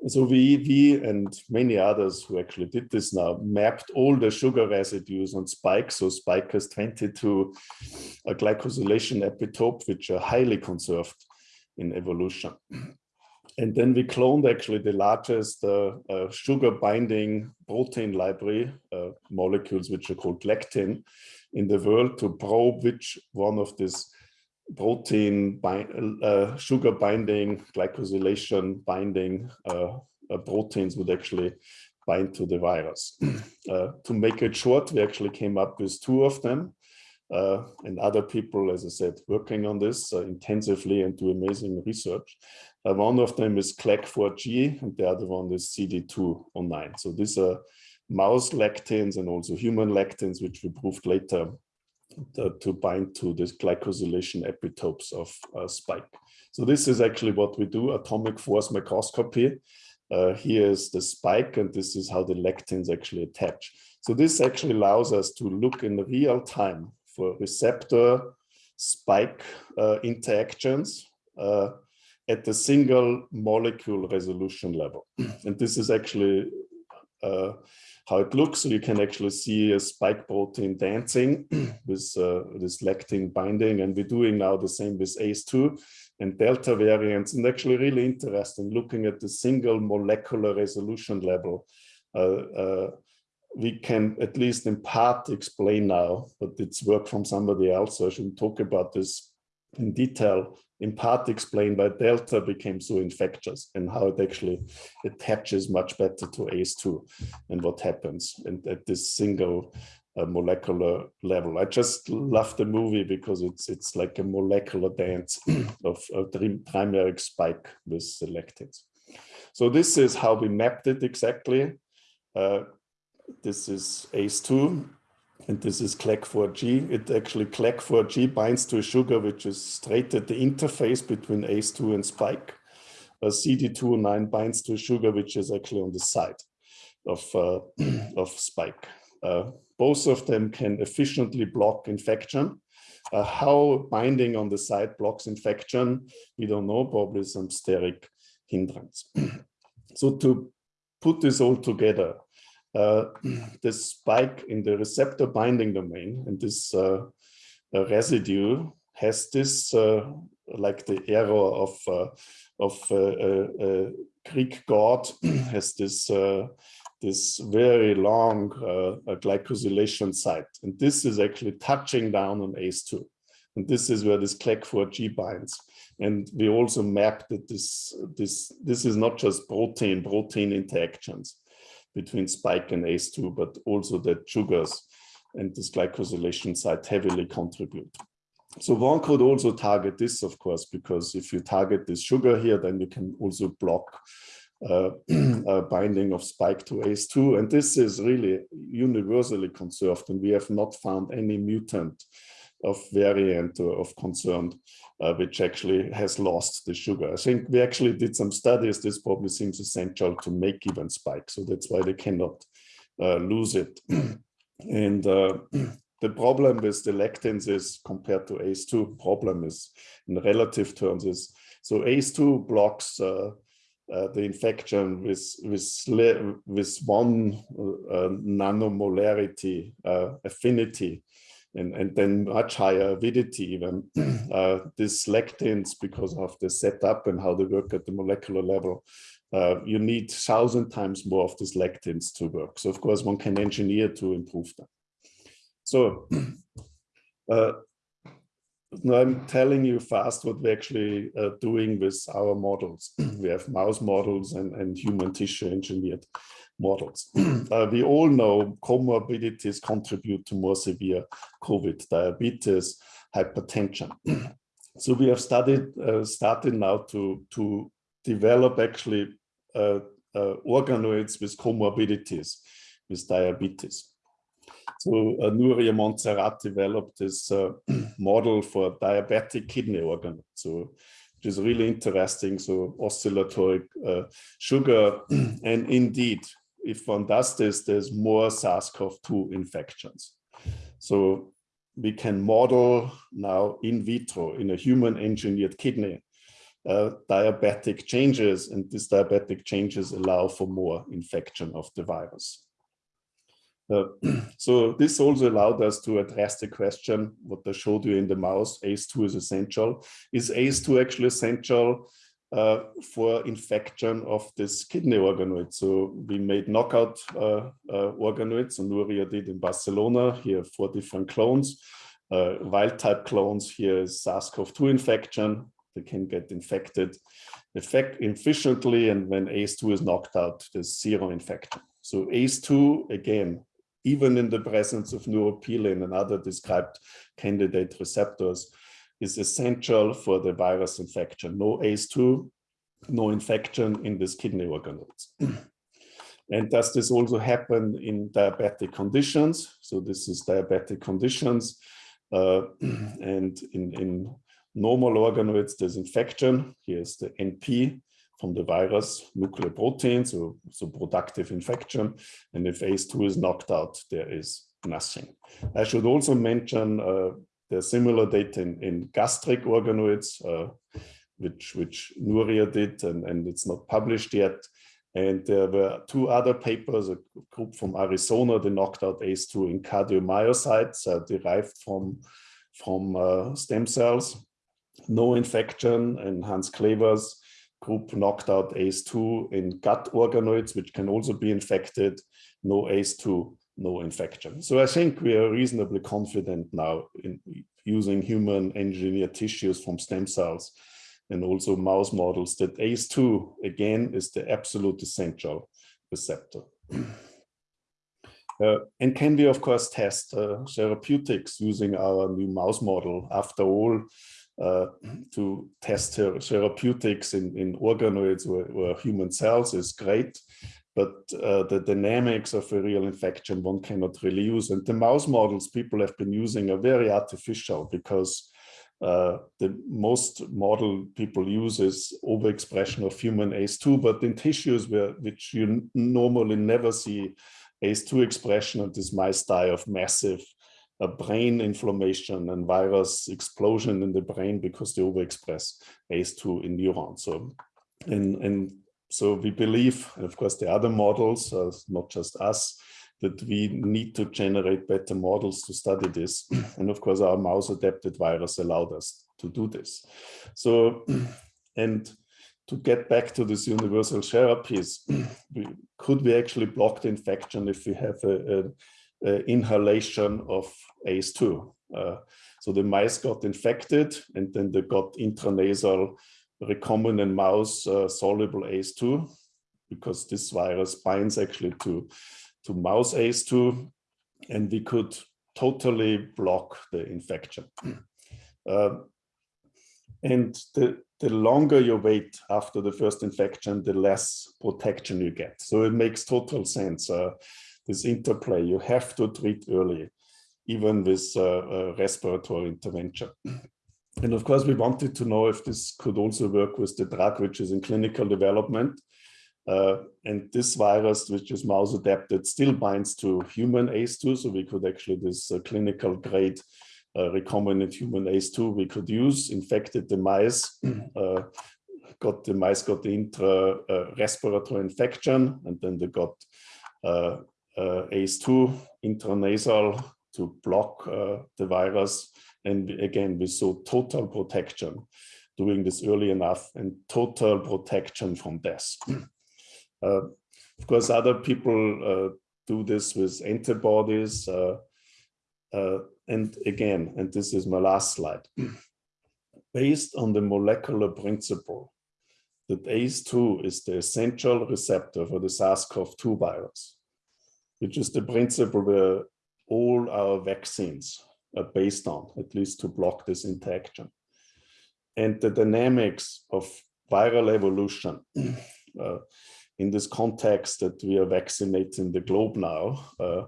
So we, we and many others who actually did this now mapped all the sugar residues on spike. So spike has 22 a glycosylation epitope, which are highly conserved in evolution. And then we cloned actually the largest uh, uh, sugar binding protein library uh, molecules, which are called lectin in the world to probe which one of these protein bind, uh, sugar binding, glycosylation binding uh, uh, proteins would actually bind to the virus. to make it short, we actually came up with two of them uh, and other people, as I said, working on this uh, intensively and do amazing research. Uh, one of them is CLEC4G and the other one is CD209. So these are mouse lectins and also human lectins, which we proved later to, to bind to this glycosylation epitopes of uh, spike. So this is actually what we do, atomic force microscopy. Uh, here is the spike, and this is how the lectins actually attach. So this actually allows us to look in real time for receptor spike uh, interactions uh, at the single molecule resolution level. and this is actually uh, how it looks. So you can actually see a spike protein dancing with uh, this lectin binding. And we're doing now the same with ACE2 and delta variants. And actually really interesting looking at the single molecular resolution level. Uh, uh, we can at least in part explain now, but it's work from somebody else, so I shouldn't talk about this in detail, in part explain why Delta became so infectious and how it actually attaches much better to ACE2 and what happens and at this single uh, molecular level. I just love the movie because it's it's like a molecular dance of a trimeric spike with selected. So this is how we mapped it exactly. Uh, this is ACE2 and this is CLEC4G. It actually CLEC4G binds to a sugar which is straight at the interface between ACE2 and spike. Uh, CD209 binds to a sugar which is actually on the side of, uh, of spike. Uh, both of them can efficiently block infection. Uh, how binding on the side blocks infection, we don't know, probably some steric hindrance. so to put this all together, uh, the spike in the receptor binding domain and this uh, residue has this uh, like the arrow of uh, of uh, Greek god has this this very long glycosylation site. And this is actually touching down on ACE2 and this is where this CLEC4G binds. And we also mapped that this this this is not just protein protein interactions between spike and ACE2, but also that sugars and this glycosylation site heavily contribute. So one could also target this, of course, because if you target this sugar here, then you can also block uh, binding of spike to ACE2. And this is really universally conserved, and we have not found any mutant of variant of concern, uh, which actually has lost the sugar. I think we actually did some studies. This probably seems essential to make even spike. So that's why they cannot uh, lose it. and uh, the problem with the lectins is compared to ACE2 problem is in relative terms is so ACE2 blocks uh, uh, the infection with with with one uh, nanomolarity uh, affinity and, and then much higher avidity even. uh, these lectins, because of the setup and how they work at the molecular level, uh, you need thousand times more of these lectins to work. So of course one can engineer to improve them. So uh, now I'm telling you fast what we're actually uh, doing with our models. we have mouse models and, and human tissue engineered models. uh, we all know comorbidities contribute to more severe COVID, diabetes, hypertension. so we have studied, uh, started now to, to develop actually uh, uh organoids with comorbidities, with diabetes. So uh, Nuria Montserrat developed this uh, model for diabetic kidney organoids. So which is really interesting. So oscillatory uh, sugar, and indeed, if one does this, there's more SARS-CoV-2 infections. So we can model now in vitro in a human engineered kidney uh, diabetic changes and these diabetic changes allow for more infection of the virus. Uh, so this also allowed us to address the question, what I showed you in the mouse, ACE2 is essential. Is ACE2 actually essential uh, for infection of this kidney organoid. So we made knockout uh, uh, organoids, and Nuria did in Barcelona. Here four different clones. Uh, wild type clones, here is SARS-CoV-2 infection. They can get infected effect efficiently, and when ACE2 is knocked out, there's zero infection. So ACE2, again, even in the presence of neuropilin and other described candidate receptors, is essential for the virus infection. No ACE2, no infection in these kidney organoids. And does this also happen in diabetic conditions? So this is diabetic conditions. Uh, and in, in normal organoids, there's infection. Here's the NP from the virus, nucleoprotein, so, so productive infection. And if ACE2 is knocked out, there is nothing. I should also mention uh, the similar data in, in gastric organoids, uh, which, which Nuria did, and, and it's not published yet. And there were two other papers, a group from Arizona, they knocked out ACE2 in cardiomyocytes uh, derived from, from uh, stem cells. No infection, and Hans Klevers group knocked out ACE2 in gut organoids, which can also be infected, no ACE2, no infection. So I think we are reasonably confident now in using human engineered tissues from stem cells and also mouse models that ACE2 again is the absolute essential receptor. Uh, and can we of course test uh, therapeutics using our new mouse model after all uh, to test therapeutics in, in organoids or, or, human cells is great, but uh, the dynamics of a real infection one cannot really use. And the mouse models people have been using are very artificial because uh, the most model people use is overexpression of human ACE2, but in tissues where which you normally never see ACE2 expression and these mice die of massive a brain inflammation and virus explosion in the brain because they overexpress ACE2 in neurons. So, and, and so we believe, and of course the other models, uh, not just us, that we need to generate better models to study this. and of course our mouse adapted virus allowed us to do this. So, and to get back to this universal therapies, we, could we actually block the infection if we have a, inhalation of ACE2. Uh, so the mice got infected and then they got intranasal recombinant mouse uh, soluble ACE2 because this virus binds actually to, to mouse ACE2 and we could totally block the infection. Uh, and the, the longer you wait after the first infection, the less protection you get. So it makes total sense. Uh, this interplay. You have to treat early, even with uh, uh, respiratory intervention. And of course, we wanted to know if this could also work with the drug, which is in clinical development. Uh, and this virus, which is mouse adapted, still binds to human ACE2. So we could actually, this uh, clinical grade uh, recombinant human ACE2 we could use, infected the mice, uh, got the mice got the intra respiratory infection, and then they got uh, uh, ACE2 intranasal to block uh, the virus. And again, we saw total protection doing this early enough and total protection from death. Uh, of course, other people uh, do this with antibodies. Uh, uh, and again, and this is my last slide, based on the molecular principle that ACE2 is the essential receptor for the SARS-CoV-2 virus which is the principle where all our vaccines based on, at least to block this interaction. And the dynamics of viral evolution uh, in this context that we are vaccinating the globe now uh,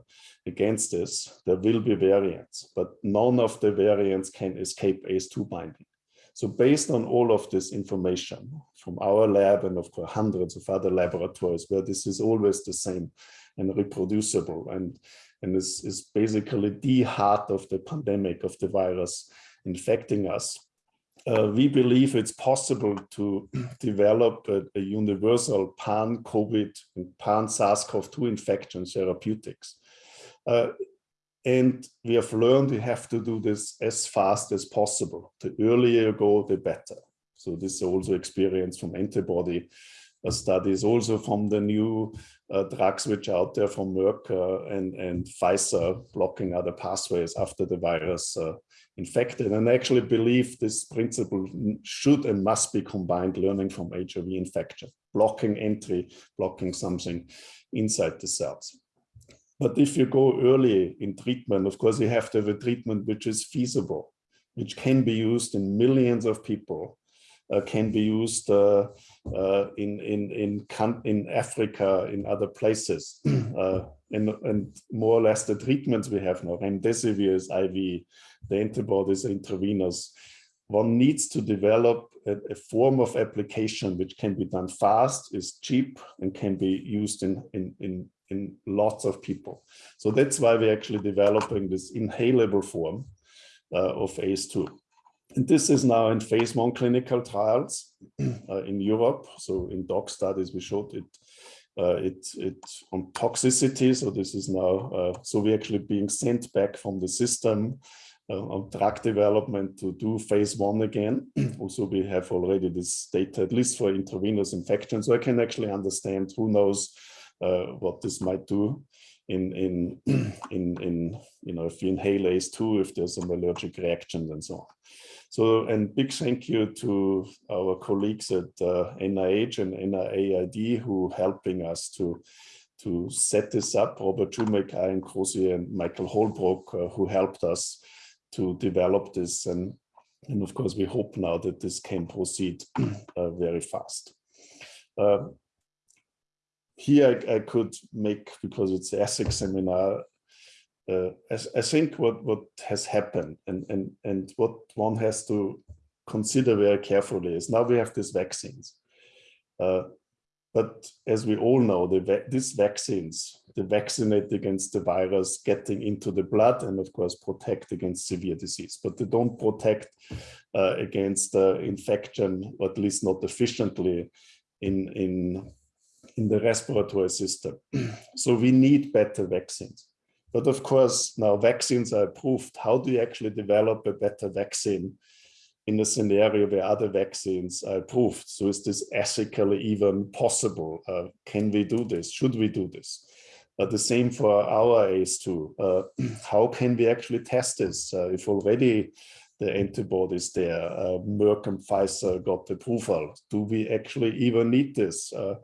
against this, there will be variants, but none of the variants can escape ACE2 binding. So based on all of this information from our lab and of course hundreds of other laboratories where this is always the same, and reproducible and and this is basically the heart of the pandemic of the virus infecting us. Uh, we believe it's possible to develop a, a universal pan-COVID and pan-SARS-CoV-2 infection therapeutics. Uh, and we have learned we have to do this as fast as possible. The earlier you go, the better. So this is also experience from antibody studies, also from the new uh, drugs which are out there from Merck uh, and, and Pfizer blocking other pathways after the virus uh, infected. And I actually believe this principle should and must be combined learning from HIV infection, blocking entry, blocking something inside the cells. But if you go early in treatment, of course, you have to have a treatment which is feasible, which can be used in millions of people can be used uh, uh, in, in, in, in Africa, in other places. and, and more or less the treatments we have now, remdesivir is IV, the antibodies intravenous. One needs to develop a, a, form of application which can be done fast, is cheap, and can be used in, in, in, in lots of people. So that's why we're actually developing this inhalable form uh, of ACE2. And this is now in phase one clinical trials uh, in Europe. So in dog studies, we showed it uh, it, it on toxicity. So this is now, uh, so we're actually being sent back from the system uh, on drug development to do phase one again. also, we have already this data, at least for intravenous infection. So I can actually understand who knows uh, what this might do in, in, in, in, you know, if you inhale ACE2, if there's some allergic reactions and so on. So, and big thank you to our colleagues at uh, NIH and NIAID who helping us to to set this up, Robert Shoemaker, and Crozier and Michael Holbrook, uh, who helped us to develop this. And, and of course, we hope now that this can proceed uh, very fast. Uh, here I, I, could make, because it's the ESSEC seminar, uh, I, I, think what, what has happened and, and, and what one has to consider very carefully is now we have these vaccines. Uh, but as we all know, the, these vaccines, they vaccinate against the virus getting into the blood and of course protect against severe disease, but they don't protect uh, against infection, or at least not efficiently in, in, in the respiratory system. so we need better vaccines. But of course, now vaccines are approved. How do you actually develop a better vaccine in a scenario where other vaccines are approved? So is this ethically even possible? Uh, can we do this? Should we do this? Uh, the same for our ACE2. Uh, how can we actually test this uh, if already the antibodies there, uh, Merck and Pfizer got approval? Do we actually even need this? Uh,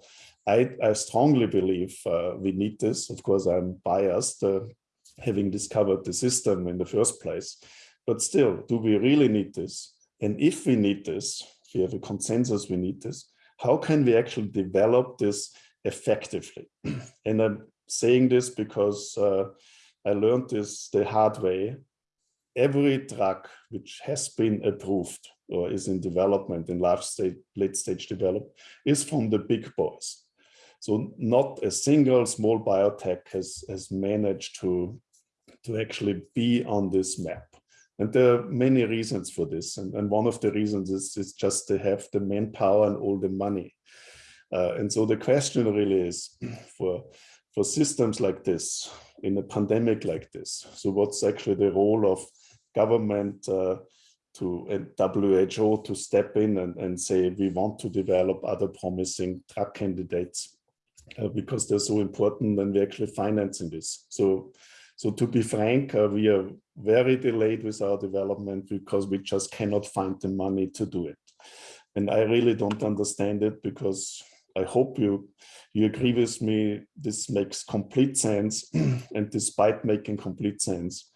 I, I, strongly believe uh, we need this. Of course, I'm biased, uh, having discovered the system in the first place. But still, do we really need this? And if we need this, if we have a consensus we need this, how can we actually develop this effectively? and I'm saying this because uh, I learned this the hard way. Every drug which has been approved or is in development in large stage, late stage development is from the big boys. So not a single small biotech has, has managed to to actually be on this map. And there are many reasons for this. And, and one of the reasons is, is just to have the manpower and all the money. Uh, and so the question really is for, for systems like this, in a pandemic like this, so what's actually the role of government uh, to and WHO to step in and, and say we want to develop other promising drug candidates uh, because they're so important and we're actually financing this. So so to be frank, uh, we are very delayed with our development because we just cannot find the money to do it. And I really don't understand it because I hope you you agree with me. This makes complete sense. and despite making complete sense,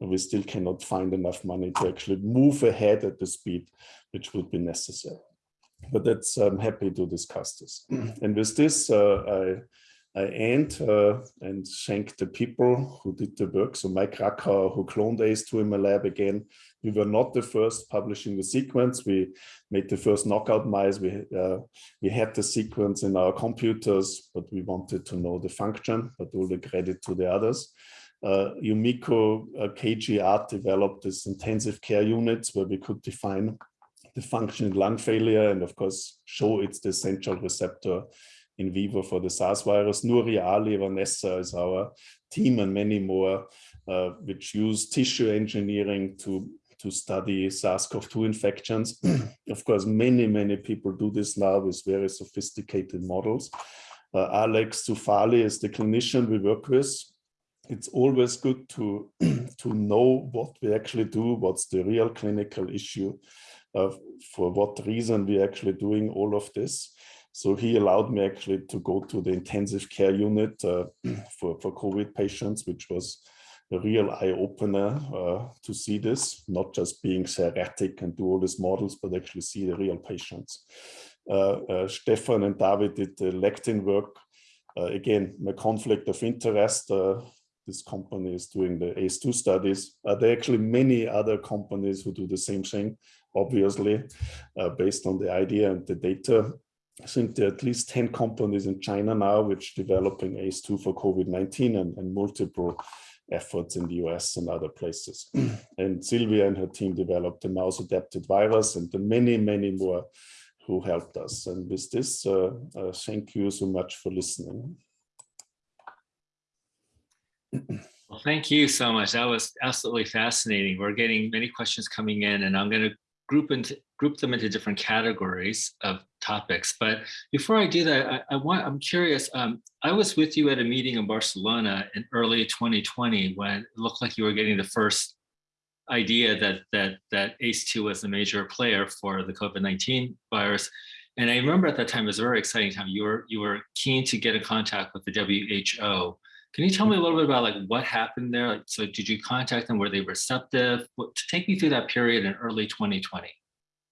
we still cannot find enough money to actually move ahead at the speed which would be necessary. But that's I'm happy to discuss this. and with this, uh, I I end uh, and thank the people who did the work. So Mike Rackauer, who cloned ACE2 in my lab again. We were not the first publishing the sequence. We made the first knockout mice. We, uh, we had the sequence in our computers, but we wanted to know the function, but all the credit to the others. Uh, Yumiko uh, Art developed this intensive care units where we could define the function in lung failure and of course show it's the central receptor in vivo for the SARS virus. Nuri Ali, Vanessa is our team and many more, uh, which use tissue engineering to, to study SARS-CoV-2 infections. of course, many, many people do this now with very sophisticated models. Uh, Alex Soufali is the clinician we work with. It's always good to, to know what we actually do, what's the real clinical issue, uh, for what reason we're actually doing all of this. So he allowed me actually to go to the intensive care unit uh, for, for COVID patients, which was a real eye opener uh, to see this, not just being theoretic and do all these models, but actually see the real patients. Uh, uh, Stefan and David did the lectin work. Uh, again, my conflict of interest, uh, this company is doing the ACE2 studies. Uh, there are actually many other companies who do the same thing, obviously, based on the idea and the data. I think there are at least 10 companies in China now which are developing ACE2 for COVID-19 and, and, multiple efforts in the US and other places. and Sylvia and her team developed the mouse adapted virus and the many, many more who helped us. And with this, uh, uh, thank you so much for listening. Well, thank you so much. That was absolutely fascinating. We're getting many questions coming in and I'm going to group into group them into different categories of topics. But before I do that, I, I want I'm curious. Um, I was with you at a meeting in Barcelona in early 2020 when it looked like you were getting the first idea that that that ACE2 was a major player for the COVID-19 virus. And I remember at that time it was a very exciting time. You were you were keen to get in contact with the WHO can you tell me a little bit about like what happened there? Like, so did you contact them? Were they receptive? What, take me through that period in early 2020.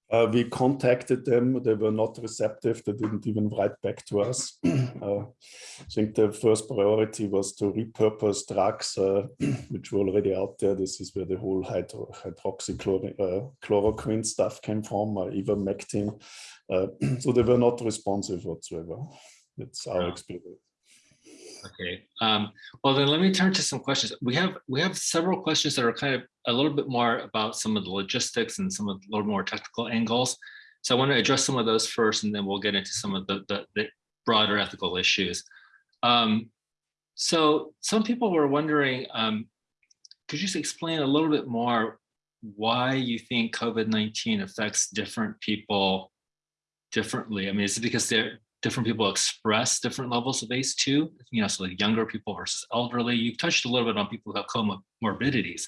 Uh, we contacted them. They were not receptive. They didn't even write back to us. uh, I think the first priority was to repurpose drugs, uh, which were already out there. This is where the whole hydro hydroxychloroquine uh, stuff came from, uh, ivermectin. Uh, so they were not responsive whatsoever. That's our experience. Okay. Um, well, then let me turn to some questions. We have we have several questions that are kind of a little bit more about some of the logistics and some of the little more technical angles. So I want to address some of those first, and then we'll get into some of the, the, the broader ethical issues. Um, so some people were wondering, um, could you just explain a little bit more why you think COVID-19 affects different people differently? I mean, is it because they're different people express different levels of ACE2, you know, so like younger people versus elderly. You've touched a little bit on people who have comorbidities,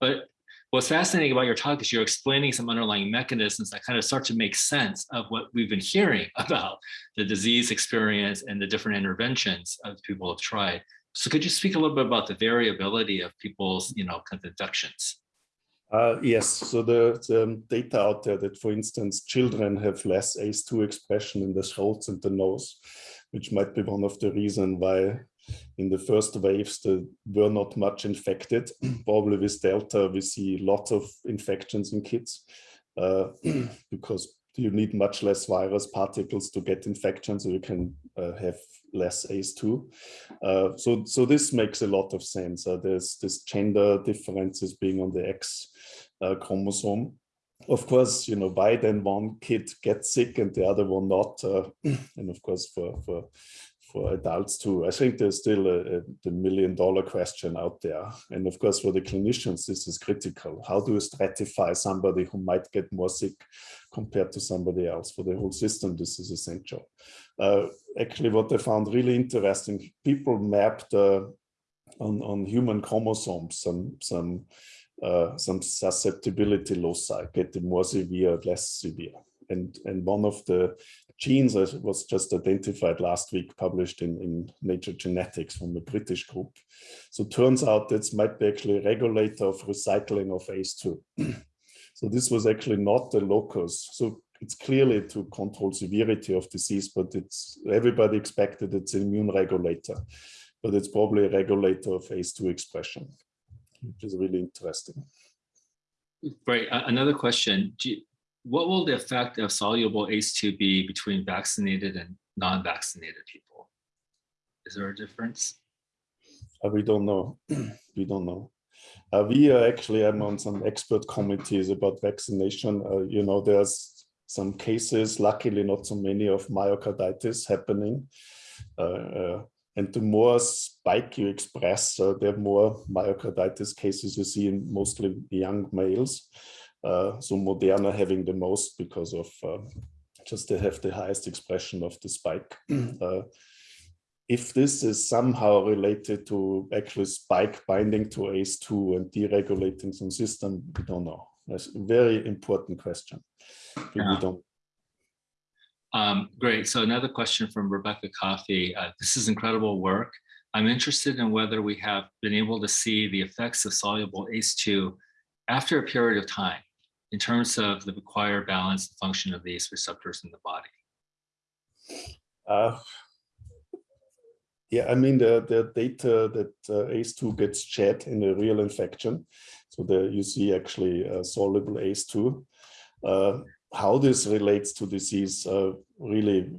but what's fascinating about your talk is you're explaining some underlying mechanisms that kind of start to make sense of what we've been hearing about the disease experience and the different interventions that people have tried. So could you speak a little bit about the variability of people's, you know, kind of infections? Uh, yes, so the, um, data out there that, for instance, children have less ACE2 expression in the throats and the nose, which might be one of the reasons why in the first waves they were not much infected. Probably with Delta, we see lots of infections in kids uh, because you need much less virus particles to get infection, so you can uh, have less ACE2. Uh, so, so this makes a lot of sense. Uh, there's this gender differences being on the X uh, chromosome. Of course, you know, why then one kid gets sick and the other one not? Uh, and of course, for, for for adults too. I think there's still a, a, the million dollar question out there. And of course, for the clinicians, this is critical. How do you stratify somebody who might get more sick compared to somebody else? For the whole system, this is essential. Uh, actually, what I found really interesting, people mapped uh, on, on human chromosomes some, some, uh, some susceptibility loci, getting more severe, less severe. And, and one of the genes that was just identified last week, published in, in Nature Genetics from a British group. So turns out that might be actually a regulator of recycling of ACE2. so this was actually not the locus. So it's clearly to control severity of disease, but it's everybody expected it's an immune regulator, but it's probably a regulator of ACE2 expression, which is really interesting. Great. Uh, another question. You, what will the effect of soluble ACE2 be between vaccinated and non-vaccinated people? Is there a difference? Uh, we don't know. we don't know. Uh, we are actually I'm on some expert committees about vaccination. Uh, you know, there's some cases, luckily not so many, of myocarditis happening. Uh, uh, and the more spike you express, the more myocarditis cases you see in mostly young males. Uh, so Moderna having the most because of uh, just they have the highest expression of the spike. Uh, if this is somehow related to actually spike binding to ACE2 and deregulating some system, we don't know. That's a very important question. Yeah. Don't. Um, great. So another question from Rebecca Coffey. Uh, this is incredible work. I'm interested in whether we have been able to see the effects of soluble ACE2 after a period of time in terms of the required balance and function of these receptors in the body. Uh, yeah, I mean, the, the data that uh, ACE2 gets shed in a real infection. So there you see actually uh, soluble ACE2. Uh, how this relates to disease, uh, really,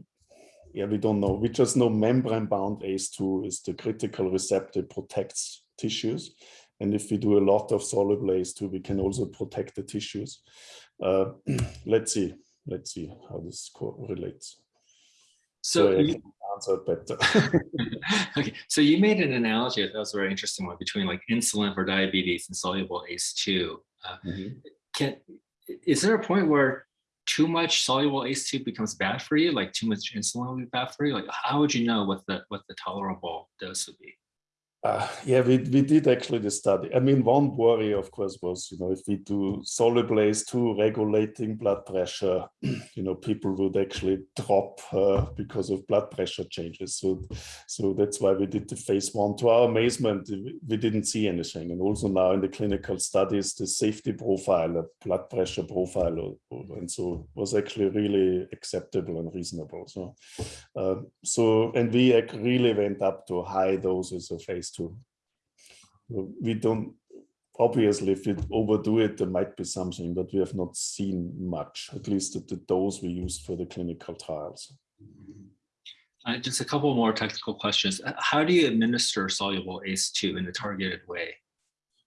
yeah, we don't know. We just know membrane-bound ACE2 is the critical receptor protects tissues. And if we do a lot of soluble ACE2, we can also protect the tissues. Uh, let's see, let's see how this relates. So, so you, answer better. okay, so you made an analogy that was a very interesting one between like insulin for diabetes and soluble ACE2. Uh, mm -hmm. Can is there a point where too much soluble ACE2 becomes bad for you? Like too much insulin will be bad for you? Like how would you know what the what the tolerable dose would be? Uh, yeah, we, we did actually the study. I mean, one worry, of course, was, you know, if we do soluble ACE2 regulating blood pressure, you know, people would actually drop uh, because of blood pressure changes. So, so that's why we did the phase one. To our amazement, we didn't see anything. And also now in the clinical studies, the safety profile, the blood pressure profile, and so was actually really acceptable and reasonable. So, uh, so and we really went up to high doses of To. We don't, obviously, if we overdo it, there might be something, but we have not seen much, at least at the dose we used for the clinical trials. Uh, just a couple more technical questions. How do you administer soluble ACE2 in a targeted way?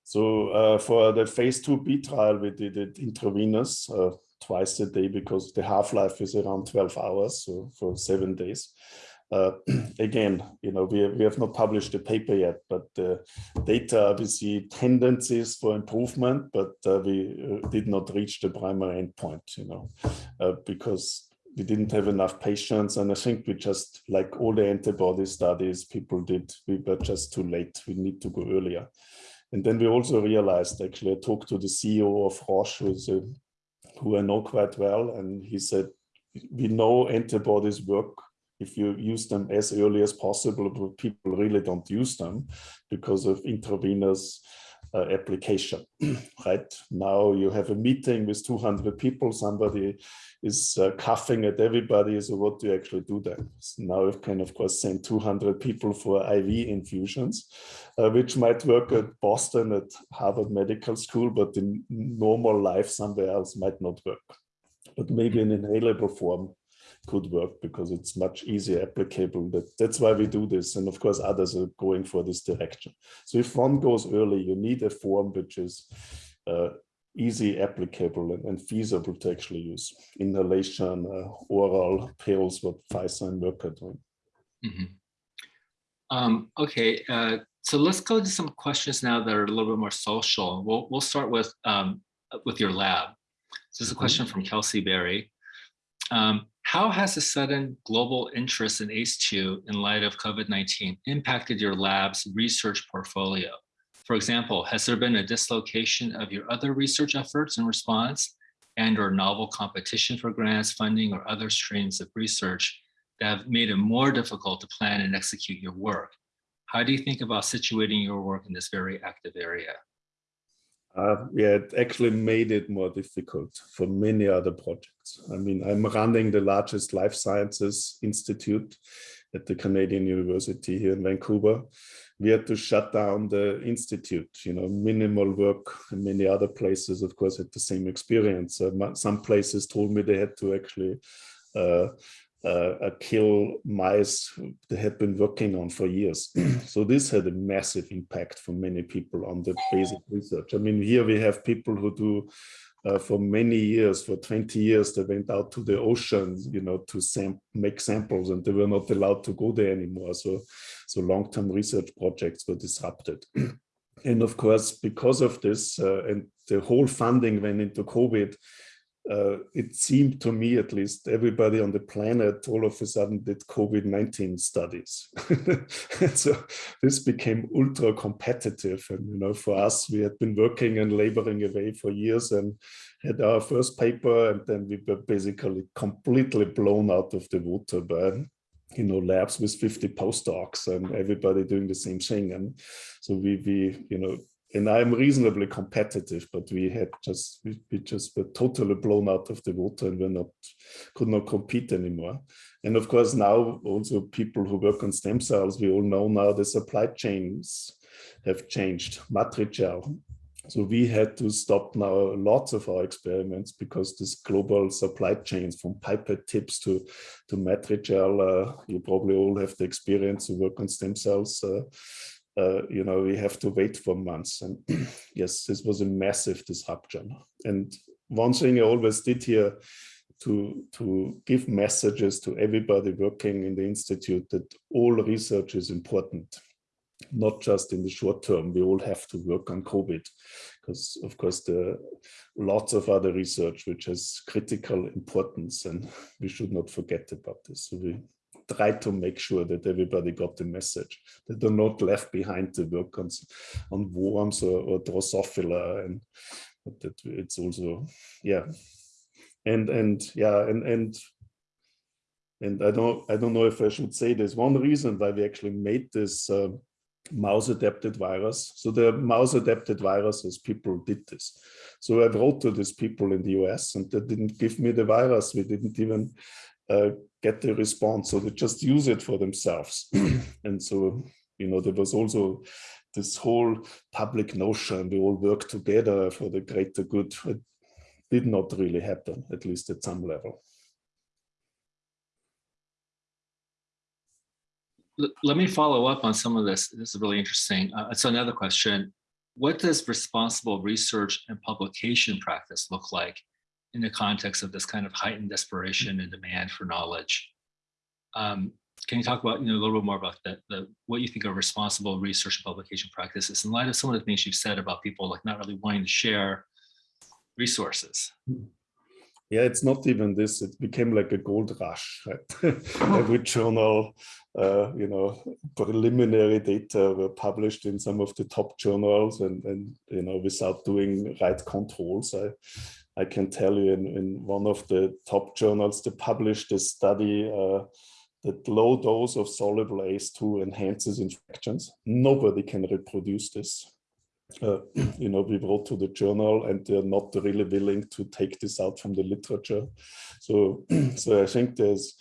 So uh, for the phase 2b trial, we did it intravenous uh, twice a day because the half-life is around 12 hours, so for seven days. Uh, again, you know, we, we have not published a paper yet, but uh, data, we see tendencies for improvement, but uh, we uh, did not reach the primary endpoint, you know, because we didn't have enough patients. And I think we just, like all the antibody studies people did, we were just too late. We need to go earlier. And then we also realized, actually, I talked to the CEO of Roche, who's a, who I know quite well, and he said, we know antibodies work if you use them as early as possible, but people really don't use them because of intravenous uh, application, right? Now you have a meeting with 200 people, somebody is uh, coughing at everybody, so what do you actually do then? So now you can, of course, send 200 people for IV infusions, uh, which might work at Boston at Harvard Medical School, but in normal life somewhere else might not work. But maybe in inhalable form, could work because it's much easier applicable. That, that's why we do this. And of course, others are going for this direction. So if one goes early, you need a form which is uh, easy applicable and, and, feasible to actually use. Inhalation, uh, oral pills, what Pfizer and Merck are doing. Mm -hmm. um, okay, uh, so let's go to some questions now that are a little bit more social. We'll, we'll start with, um, with your lab. So this is a mm-hmm. question from Kelsey Berry. Um, how has the sudden global interest in ACE2 in light of COVID-19 impacted your lab's research portfolio? For example, has there been a dislocation of your other research efforts in response and or novel competition for grants, funding, or other streams of research that have made it more difficult to plan and execute your work? How do you think about situating your work in this very active area? Uh, yeah, it actually made it more difficult for many other projects. I mean, I'm running the largest life sciences institute at the Canadian University here in Vancouver. We had to shut down the institute, you know, minimal work in many other places, of course, had the same experience. Uh, some places told me they had to actually uh, uh, kill mice they had been working on for years. so this had a massive impact for many people on the basic research. I mean, here we have people who do uh, for many years, for 20 years, they went out to the ocean, you know, to sam make samples and they were not allowed to go there anymore. So, so long-term research projects were disrupted. and of course, because of this uh, and the whole funding went into COVID, uh, it seemed to me at least everybody on the planet all of a sudden did COVID-19 studies. so this became ultra competitive. And, you know, for us, we had been working and laboring away for years and had our first paper and then we were basically completely blown out of the water by you know, labs with 50 postdocs and everybody doing the same thing. And so we, we you know, and I'm reasonably competitive, but we had just we, we, just were totally blown out of the water and we're not could not compete anymore. And of course now also people who work on stem cells, we all know now the supply chains have changed. Matrigel. So we had to stop now lots of our experiments because this global supply chains from pipette tips to to Matrigel, uh, you probably all have the experience to work on stem cells. Uh, uh, you know, we have to wait for months. And yes, this was a massive disruption. And one thing I always did here to, to give messages to everybody working in the Institute that all research is important, not just in the short term. We all have to work on COVID because, of course, there are lots of other research which has critical importance and we should not forget about this. So we try to make sure that everybody got the message, that they're not left behind to work on, on worms or, or Drosophila and that it's also, yeah. And, and yeah, and, and, and I don't, I don't know if I should say this. One reason why we actually made this uh, mouse adapted virus. So the mouse adapted viruses, people did this. So I wrote to these people in the US and they didn't give me the virus. We didn't even uh, get the response. So they just use it for themselves. and so, you know, there was also this whole public notion, we all work together for the greater good. It did not really happen, at least at some level. Let me follow up on some of this. This is really interesting. Uh, so another question, what does responsible research and publication practice look like in the context of this kind of heightened desperation and demand for knowledge. Um, can you talk about you know a little bit more about that, the what you think are responsible research and publication practices in light of some of the things you've said about people like not really wanting to share resources? Yeah, it's not even this. It became like a gold rush. Right? Every journal, uh, you know, preliminary data were published in some of the top journals, and and you know, without doing right controls. I, I can tell you in, in one of the top journals, they published a study uh, that low dose of soluble ACE2 enhances infections. Nobody can reproduce this. Uh, you know, we wrote to the journal and they're not really willing to take this out from the literature. So, so I think there's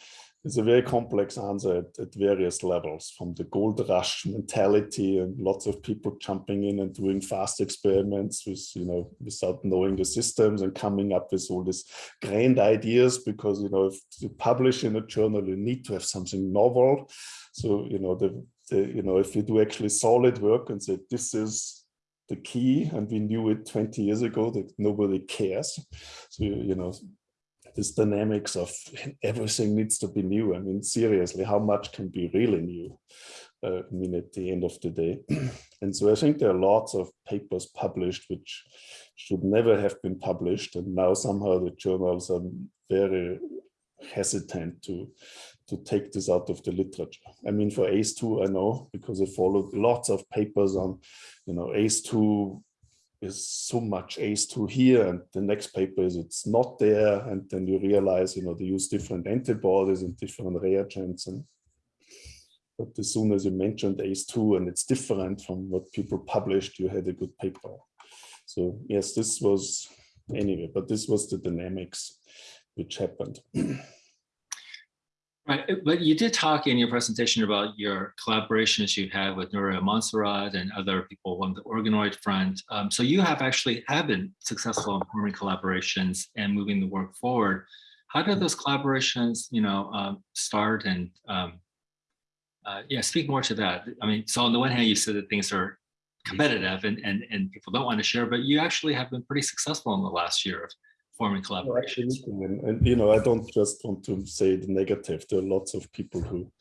it's a very complex answer at, at, various levels, from the gold rush mentality and lots of people jumping in and doing fast experiments with, you know, without knowing the systems and coming up with all these grand ideas because, you know, if you publish in a journal, you need to have something novel. So, you know, the, the you know, if you do actually solid work and say, this is the key and we knew it 20 years ago that nobody cares. So, you know, this dynamics of everything needs to be new. I mean, seriously, how much can be really new? Uh, I mean, at the end of the day. and so I think there are lots of papers published which should never have been published. And now somehow the journals are very hesitant to to take this out of the literature. I mean, for ACE2, I know because I followed lots of papers on, you know, ACE2 is so much ACE2 here and the next paper is it's not there. And then you realize you know they use different antibodies and different reagents and but as soon as you mentioned ACE2 and it's different from what people published you had a good paper. So yes this was anyway but this was the dynamics which happened Right, but you did talk in your presentation about your collaborations you had with Nuria Montserrat and other people on the organoid front. Um, so you have actually have been successful in forming collaborations and moving the work forward. How did those collaborations, you know, um, start and um, uh, yeah, speak more to that. I mean, so on the one hand, you said that things are competitive and, and, and people don't want to share, but you actually have been pretty successful in the last year of forming collaborations. And, and, you know, I don't just want to say the negative. There are lots of people who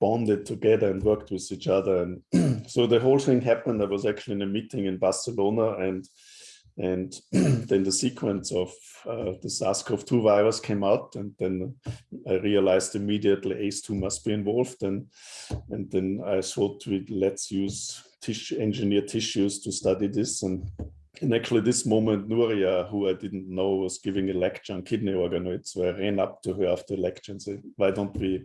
bonded together and worked with each other. And so the whole thing happened. I was actually in a meeting in Barcelona and and then the sequence of uh, the SARS-CoV-2 virus came out and then I realized immediately ACE2 must be involved and and then I thought we let's use tissue engineer tissues to study this and and actually this moment, Nuria, who I didn't know, was giving a lecture on kidney organoids. So I ran up to her after the lecture and said, why don't we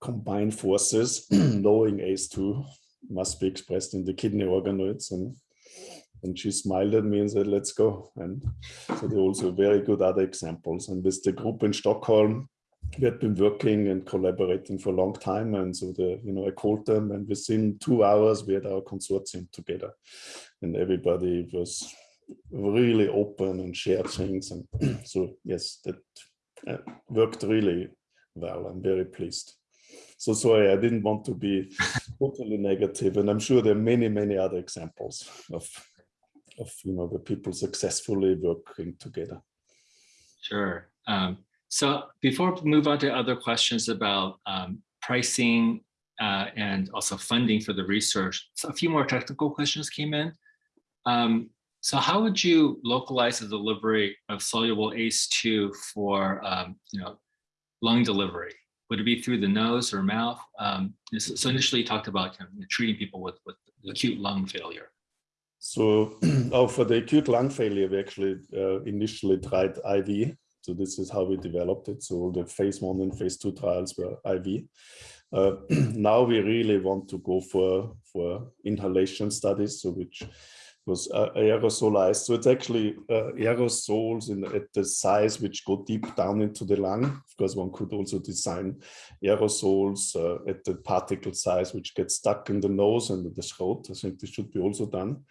combine forces, knowing ACE2 must be expressed in the kidney organoids and and she smiled at me and said, let's go. And so there are also very good other examples. And with the group in Stockholm, we had been working and collaborating for a long time. And so the, you know, I called them and within two hours, we had our consortium together and everybody was really open and shared things. And so, yes, that uh, worked really well. I'm very pleased. So sorry, I didn't want to be totally negative, and I'm sure there are many, many other examples of of you know the people successfully working together. Sure. Um, so before we move on to other questions about um, pricing uh, and also funding for the research, so a few more technical questions came in. Um, so how would you localize the delivery of soluble ACE2 for um, you know lung delivery? Would it be through the nose or mouth? Um, so initially you talked about kind of treating people with, with acute lung failure. So oh, for the acute lung failure, we actually uh, initially tried IV. So this is how we developed it. So the phase one and phase two trials were IV. Uh, now we really want to go for, for inhalation studies, so which was uh, aerosolized. So it's actually uh, aerosols in, at the size which go deep down into the lung. Of course, one could also design aerosols uh, at the particle size which get stuck in the nose and the throat. I think this should be also done.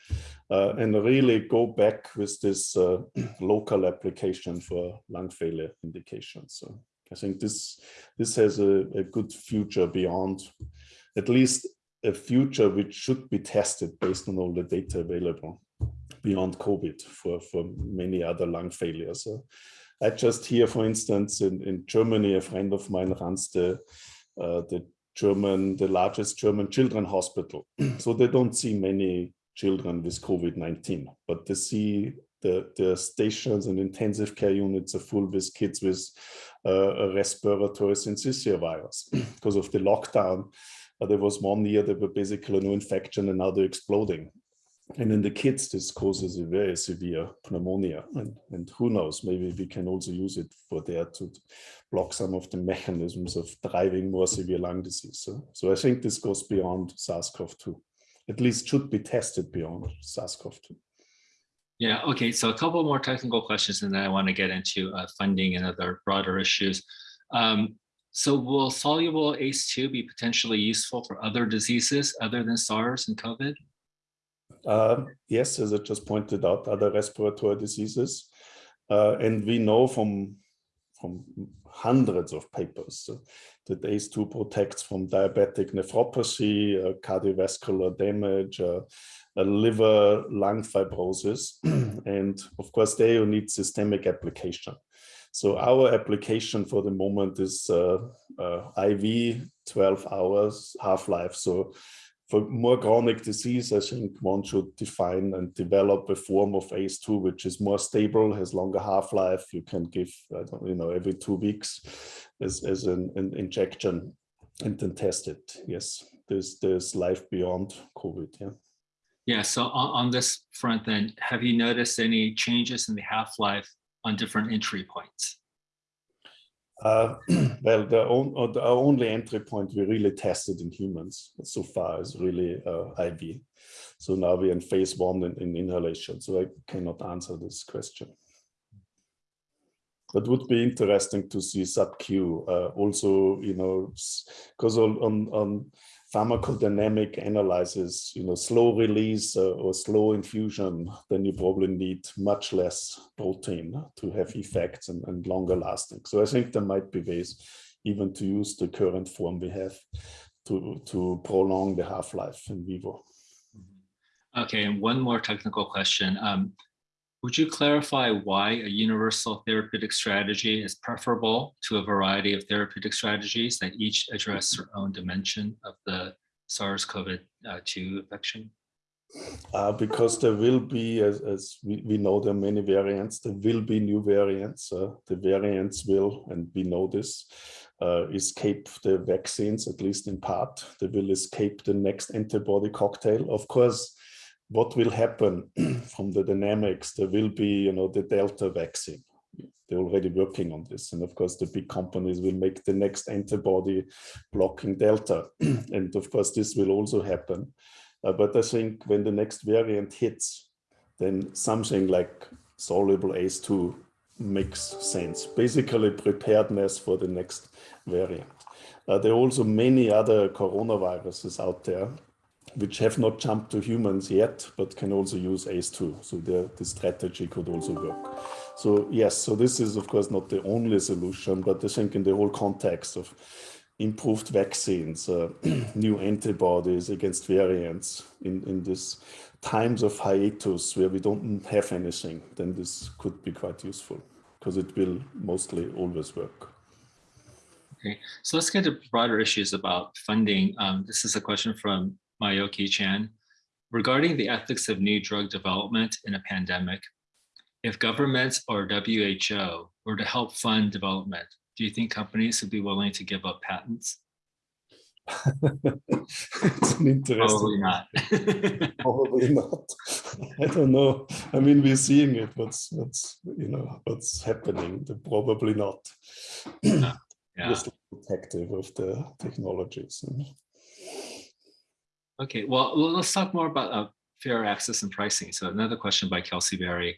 Uh, and really go back with this uh, local application for lung failure indications. So I think this, this has a, a good future beyond at least a future which should be tested based on all the data available beyond COVID for, for many other lung failures. I just hear, for instance, in, in Germany, a friend of mine runs the, uh, the German, the largest German children hospital. so they don't see many children with COVID-19, but they see the, the stations and intensive care units are full with kids with uh, respiratory syncytial virus because of the lockdown there was one year there were basically no infection and now they're exploding. And in the kids, this causes a very severe pneumonia. And, and who knows, maybe we can also use it for there to block some of the mechanisms of driving more severe lung disease. So, so I think this goes beyond SARS-CoV-2, at least should be tested beyond SARS-CoV-2. Yeah, okay, so a couple more technical questions and then I want to get into uh, funding and other broader issues. Um, so will soluble ACE2 be potentially useful for other diseases other than SARS and COVID? Uh, yes, as I just pointed out, other respiratory diseases. Uh, and we know from, from hundreds of papers uh, that ACE2 protects from diabetic nephropathy, uh, cardiovascular damage, uh, liver lung fibrosis. and of course, there you need systemic application. So our application for the moment is uh, uh, IV 12 hours half-life. So for more chronic disease, I think one should define and develop a form of ACE2 which is more stable, has longer half-life. You can give, you know, every two weeks as, as an, an injection and then test it. Yes, there's, there's life beyond COVID. Yeah. Yeah, so on, on this front then, have you noticed any changes in the half-life on different entry points? Uh, well, the, on, uh, the, only entry point we really tested in humans so far is really uh, IV. So now we're in phase one in, in, inhalation, so I cannot answer this question. But would be interesting to see sub-Q uh, also, you know, because on, on, on pharmacodynamic analysis, you know, slow release uh, or slow infusion, then you probably need much less protein to have effects and, and longer lasting. So I think there might be ways even to use the current form we have to, to prolong the half-life in vivo. Okay, and one more technical question. Um, would you clarify why a universal therapeutic strategy is preferable to a variety of therapeutic strategies that each address their own dimension of the SARS-CoV-2 infection? Uh, because there will be, as, as we, we, know there are many variants, there will be new variants. Uh, the variants will, and we know this, uh, escape the vaccines, at least in part. They will escape the next antibody cocktail. Of course, what will happen from the dynamics, there will be, you know, the Delta vaccine, they're already working on this. And of course, the big companies will make the next antibody blocking Delta. and of course, this will also happen. Uh, but I think when the next variant hits, then something like soluble ACE2 makes sense. Basically preparedness for the next variant. Uh, there are also many other coronaviruses out there which have not jumped to humans yet, but can also use ACE2. So the, the strategy could also work. So yes, so this is of course not the only solution, but I think in the whole context of improved vaccines, uh, new antibodies against variants in, in this times of hiatus where we don't have anything, then this could be quite useful because it will mostly always work. Okay, so let's get to broader issues about funding. Um, this is a question from Mayoki Chan. Regarding the ethics of new drug development in a pandemic, if governments or WHO were to help fund development, do you think companies would be willing to give up patents? it's an interesting Probably not. probably not i don't know i mean we're seeing it what's what's you know what's happening probably not yeah. just protective of the technologies okay well let's talk more about uh, fair access and pricing so another question by kelsey berry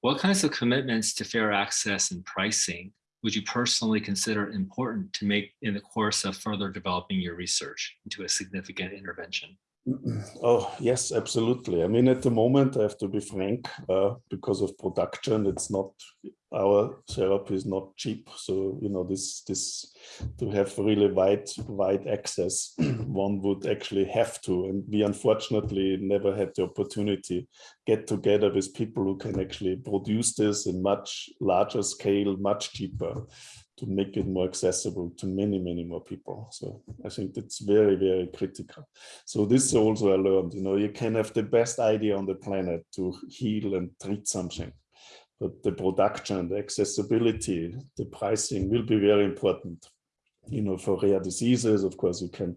what kinds of commitments to fair access and pricing would you personally consider important to make in the course of further developing your research into a significant intervention? Oh, yes, absolutely. I mean, at the moment, I have to be frank, uh, because of production, it's not, our therapy is not cheap. So, you know, this, this to have really wide, wide access, one would actually have to. And we unfortunately never had the opportunity get together with people who can actually produce this in much larger scale, much cheaper to make it more accessible to many, many more people. So I think that's very, very critical. So this also I learned, you know, you can have the best idea on the planet to heal and treat something, but the production, the accessibility, the pricing will be very important. You know, for rare diseases, of course, you can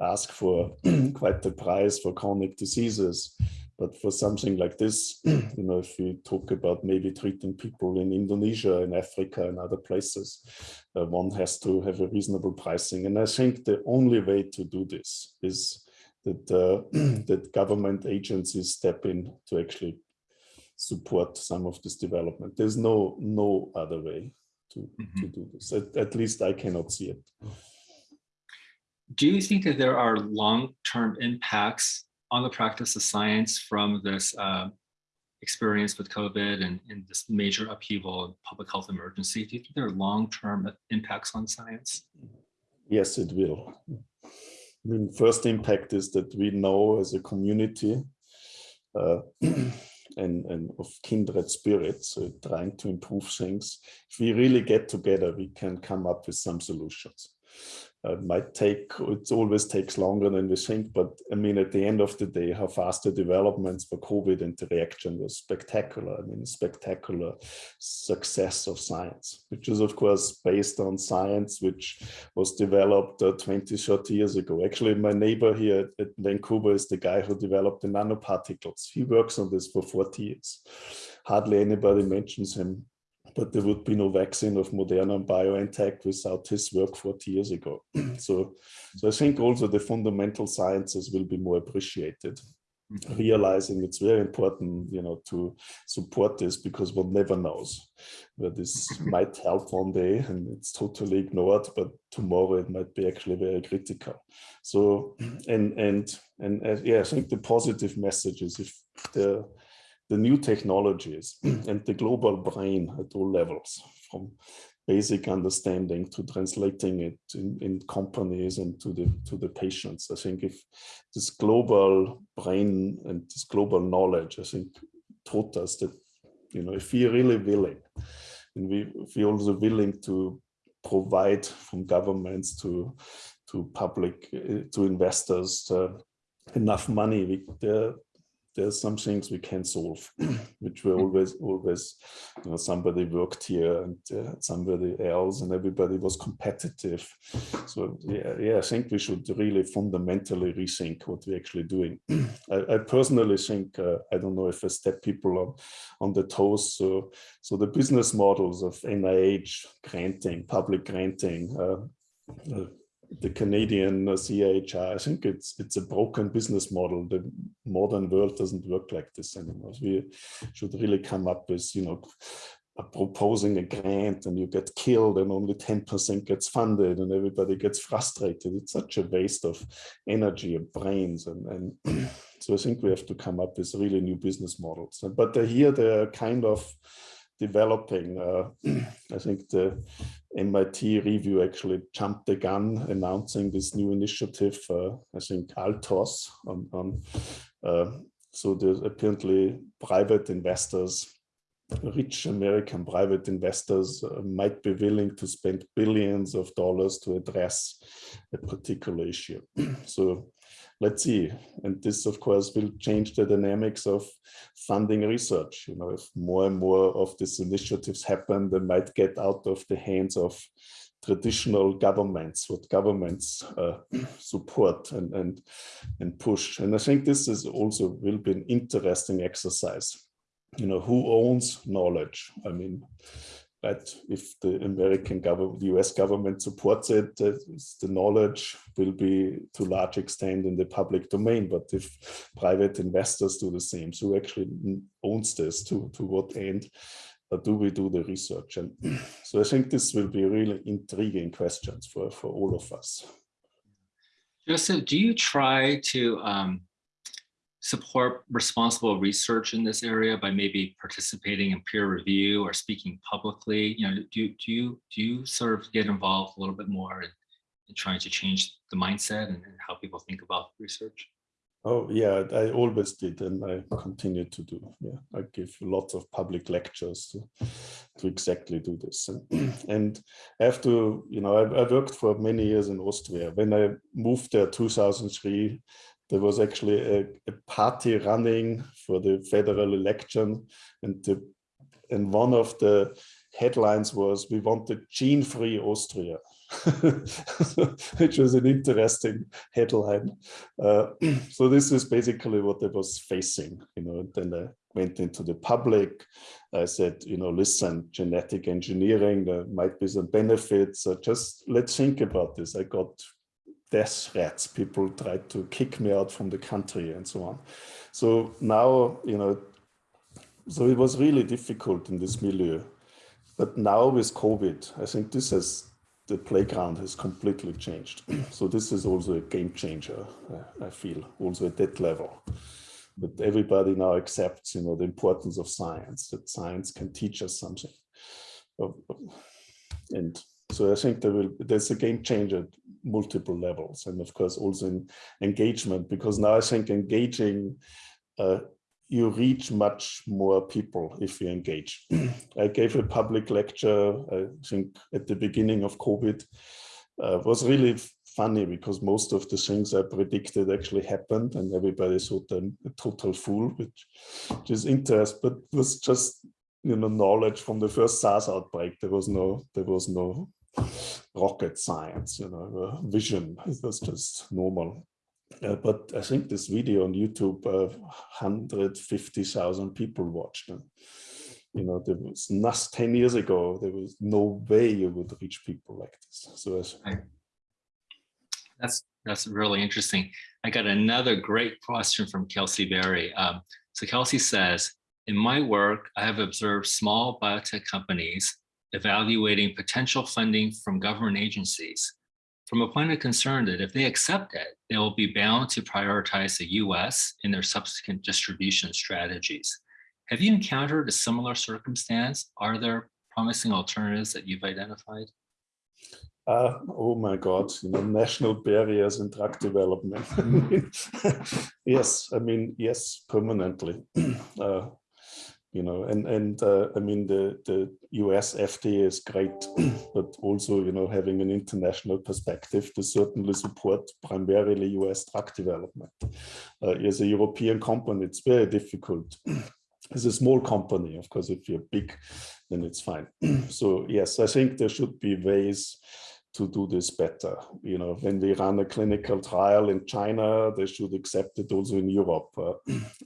ask for quite the price for chronic diseases but for something like this, you know, if we talk about maybe treating people in Indonesia, in Africa, and other places, uh, one has to have a reasonable pricing. And I think the only way to do this is that uh, that government agencies step in to actually support some of this development. There's no no other way to, mm -hmm. to do this. At, at least I cannot see it. Do you think that there are long-term impacts on the practice of science from this uh, experience with COVID and, and, this major upheaval and public health emergency? Do you think there are long-term impacts on science? Yes, it will. I mean, first impact is that we know as a community uh, and, and of kindred spirits, so trying to improve things. If we really get together, we can come up with some solutions uh, might take, it always takes longer than we think, but I mean, at the end of the day, how fast the developments for COVID and the reaction was spectacular. I mean, spectacular success of science, which is of course based on science, which was developed uh, 20, 30 years ago. Actually, my neighbor here at Vancouver is the guy who developed the nanoparticles. He works on this for 40 years. Hardly anybody mentions him but there would be no vaccine of Moderna and BioNTech without his work 40 years ago. so, so I think also the fundamental sciences will be more appreciated. Mm-hmm. Realizing it's very important, you know, to support this because one never knows where this might help one day and it's totally ignored, but tomorrow it might be actually very critical. So, and and and uh, yeah, I think the positive message is if the the new technologies and the global brain at all levels, from basic understanding to translating it in, in companies and to the to the patients. I think if this global brain and this global knowledge, I think taught us that, you know, if we're really willing, and we if we're also willing to provide from governments to to public uh, to investors uh, enough money, we, there there's some things we can solve, which were always, always, you know, somebody worked here and uh, somebody else and everybody was competitive. So yeah, yeah, I think we should really fundamentally rethink what we're actually doing. I, I, personally think, uh, I don't know if I step people on, on the toes. So, so the business models of NIH granting, public granting, uh, uh the Canadian uh, CIHR, I think it's it's a broken business model. The modern world doesn't work like this anymore. We should really come up with, you know, proposing a grant and you get killed and only 10% gets funded and everybody gets frustrated. It's such a waste of energy and brains. And, and so I think we have to come up with really new business models. But uh, here they're kind of developing. Uh, I think the MIT review actually jumped the gun announcing this new initiative, uh, I think Altos. On, on uh, so there's apparently private investors, rich American private investors might be willing to spend billions of dollars to address a particular issue. so let's see. And this, of course, will change the dynamics of funding research. You know, if more and more of these initiatives happen, they might get out of the hands of traditional governments, what governments uh, support and, and, and push. And I think this is also will be an interesting exercise. You know, who owns knowledge? I mean, but if the American government, the US government supports it, the knowledge will be to large extent in the public domain. But if private investors do the same, so who actually owns this, to, to what end uh, do we do the research? And so I think this will be really intriguing questions for, for all of us. Joseph, do you try to um, support responsible research in this area by maybe participating in peer review or speaking publicly? You know, do, do you do you sort of get involved a little bit more in, in trying to change the mindset and, and, how people think about research? Oh yeah, I always did, and I continue to do. Yeah, I give lots of public lectures to, to exactly do this. And, and I have to, you know, I, I worked for many years in Austria. When I moved there 2003, there was actually a, a, party running for the federal election and the, and one of the headlines was we want wanted gene-free Austria which was an interesting headline. Uh, so this is basically what I was facing you know and then I went into the public. I said you know listen genetic engineering there might be some benefits uh, just let's think about this. I got death threats. People tried to kick me out from the country and so on. So now, you know, so it was really difficult in this milieu. But now with COVID, I think this has, the playground has completely changed. so this is also a game changer, I feel, also at that level. But everybody now accepts, you know, the importance of science, that science can teach us something. Oh, oh. And so I think there will there's a game changer multiple levels, and of course also in engagement, because now I think engaging uh, you reach much more people if you engage. I gave a public lecture, I think at the beginning of COVID, uh, was really funny because most of the things I predicted actually happened and everybody thought I'm a total fool, which, which is interest, but was just you know knowledge from the first SARS outbreak. There was no there was no rocket science, you know, uh, vision. That's just normal. Uh, but I think this video on YouTube, uh, 150,000 people watched. And, you know, there was not 10 years ago, there was no way you would reach people like this. So that's that's really interesting. I got another great question from Kelsey Berry. Um, so Kelsey says, in my work, I have observed small biotech companies evaluating potential funding from government agencies from a point of concern that if they accept it, they will be bound to prioritize the US in their subsequent distribution strategies. Have you encountered a similar circumstance? Are there promising alternatives that you've identified? Uh, oh my God, you know, national barriers in drug development. yes, I mean, yes, permanently. Uh, you know, and and uh, I mean the the US FDA is great, but also you know having an international perspective to certainly support primarily US drug development. Uh, as a European company, it's very difficult. As a small company, of course, if you're big, then it's fine. so yes, I think there should be ways to do this better. You know, when we run a clinical trial in China, they should accept it also in Europe. Uh,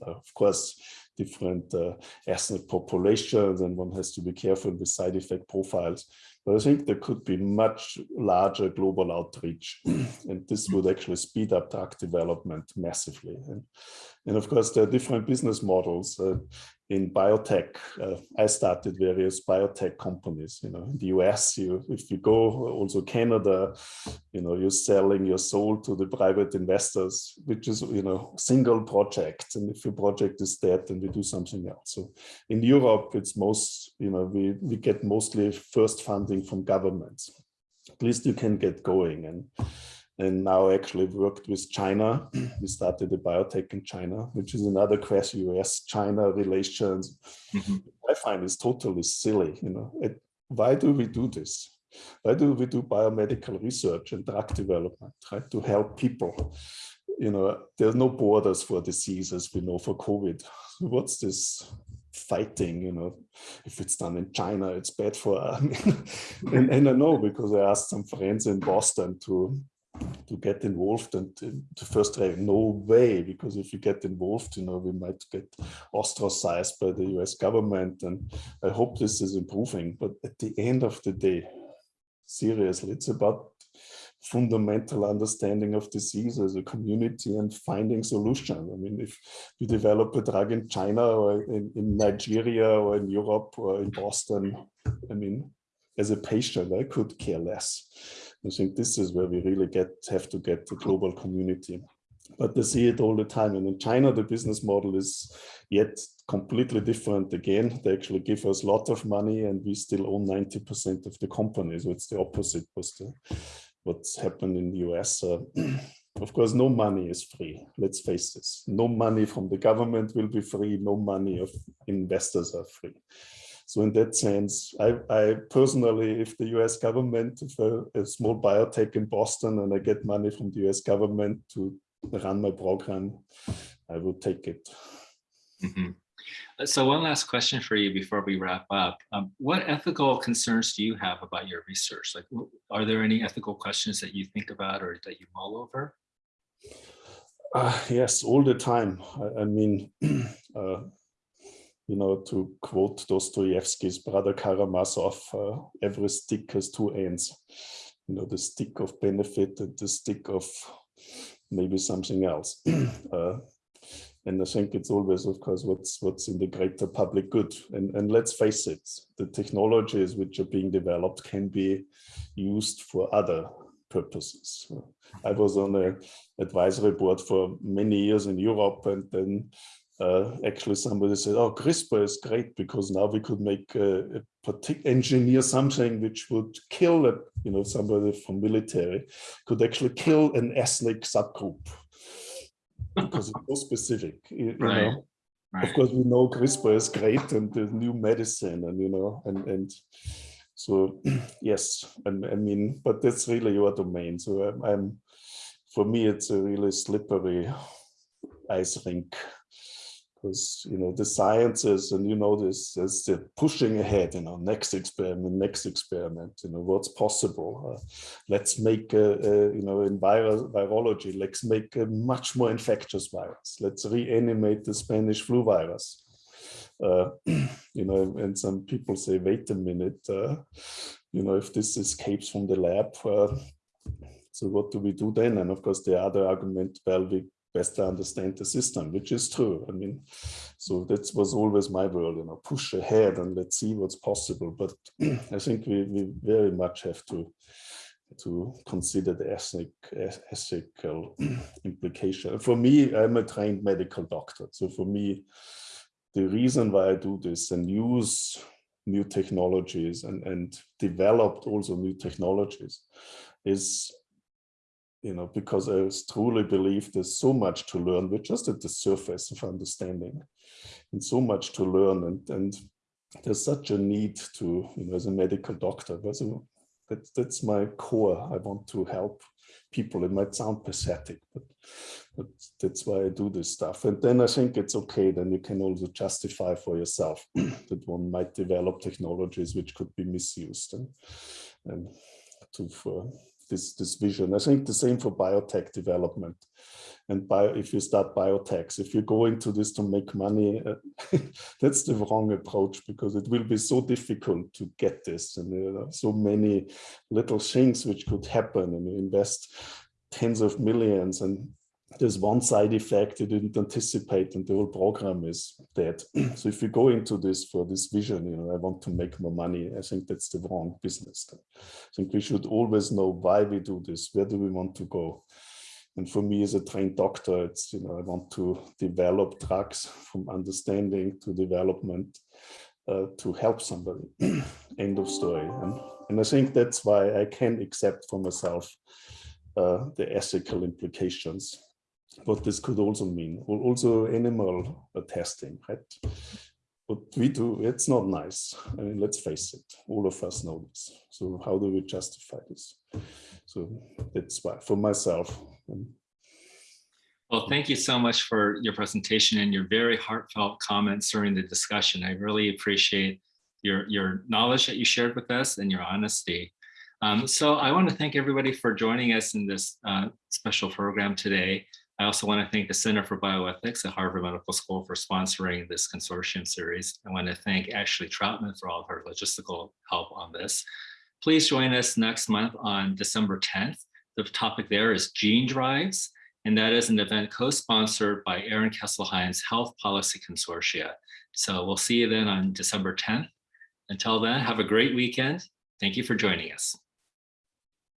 of course, different uh, ethnic populations and one has to be careful with side effect profiles. But I think there could be much larger global outreach and this would actually speed up drug development massively. And, and of course, there are different business models. Uh, in biotech, uh, I started various biotech companies, you know, in the US, you, if you go also Canada, you know, you're selling your soul to the private investors, which is, you know, single project. And if your project is dead, then we do something else. So in Europe, it's most, you know, we, we get mostly first funding from governments. At least you can get going. And and now actually worked with China. we started a biotech in China, which is another question, US-China relations. Mm -hmm. I find is totally silly, you know, it, why do we do this? Why do we do biomedical research and drug development, right? To help people. You know, there's no borders for diseases, we know for COVID. what's this fighting, you know, if it's done in China, it's bad for, and, and I know because I asked some friends in Boston to to get involved and to first try no way because if you get involved you know we might get ostracized by the US government and I hope this is improving but at the end of the day seriously it's about fundamental understanding of disease as a community and finding solutions. I mean, if you develop a drug in China or in, in Nigeria or in Europe or in Boston, I mean, as a patient, I could care less. I think this is where we really get have to get the global community. But they see it all the time. And in China, the business model is yet completely different again. They actually give us a lot of money and we still own 90% of the company. So it's the opposite the, what's happened in the US. Uh, of course, no money is free. Let's face this. No money from the government will be free. No money of investors are free. So in that sense, I, I personally, if the US government, if a, a, small biotech in Boston and I get money from the US government to run my program, I will take it. Mm -hmm. So one last question for you before we wrap up. Um, what ethical concerns do you have about your research? Like, are there any ethical questions that you think about or that you mull over? Uh, yes, all the time. I, I mean, uh, you know, to quote Dostoevsky's brother Karamazov, uh, every stick has two ends. You know, the stick of benefit and the stick of maybe something else. uh, and I think it's always, of course, what's what's in the greater public good. And, and let's face it, the technologies which are being developed can be used for other purposes. I was on an advisory board for many years in Europe and then uh, actually somebody said, oh, CRISPR is great because now we could make engineer something which would kill, a, you know, somebody from military could actually kill an ethnic subgroup because it's so specific, you, right. know. Right. Of course, we know CRISPR is great and the new medicine and, you know, and, and so, yes, and I mean, but that's really your domain. So I'm, I'm for me, it's a really slippery ice rink because you know the sciences and you know this is the pushing ahead you know next experiment next experiment you know what's possible? Uh, let's make a, a, you know in viral virology let's make a much more infectious virus. Let's reanimate the spanish flu virus. Uh, you know and some people say wait a minute uh, you know if this escapes from the lab uh, so what do we do then? And of course the other argument well we best understand the system, which is true. I mean, so that was always my world, you know, push ahead and let's see what's possible. But I think we, we very much have to to consider the ethnic, ethical implication. For me, I'm a trained medical doctor. So for me, the reason why I do this and use new technologies and, and developed also new technologies is you know, because I truly believe there's so much to learn. We're just at the surface of understanding and so much to learn. And, and there's such a need to, you know, as a medical doctor, so that's, that's my core. I want to help people. It might sound pathetic, but, but that's why I do this stuff. And then I think it's okay. Then you can also justify for yourself that one might develop technologies which could be misused and, and to for this, this vision. I think the same for biotech development. And bio, if you start biotechs, if you go into this to make money, uh, that's the wrong approach because it will be so difficult to get this. And there are so many little things which could happen and you invest tens of millions and there's one side effect you didn't anticipate and the whole program is dead. so if you go into this for this vision, you know, I want to make more money, I think that's the wrong business. I think we should always know why we do this, where do we want to go? And for me as a trained doctor, it's, you know, I want to develop drugs from understanding to development uh, to help somebody, end of story. And, and I think that's why I can accept for myself uh, the ethical implications what this could also mean. Also animal testing, right? What we do, it's not nice. I mean, let's face it, all of us know this. So how do we justify this? So that's why, for myself. Um, well, thank you so much for your presentation and your very heartfelt comments during the discussion. I really appreciate your, your knowledge that you shared with us and your honesty. Um, so I want to thank everybody for joining us in this uh, special program today. I also want to thank the Center for Bioethics at Harvard Medical School for sponsoring this consortium series. I want to thank Ashley Troutman for all of her logistical help on this. Please join us next month on December 10th. The topic there is gene drives, and that is an event co-sponsored by Aaron Kesselheim's Health Policy Consortia. So we'll see you then on December 10th. Until then, have a great weekend. Thank you for joining us.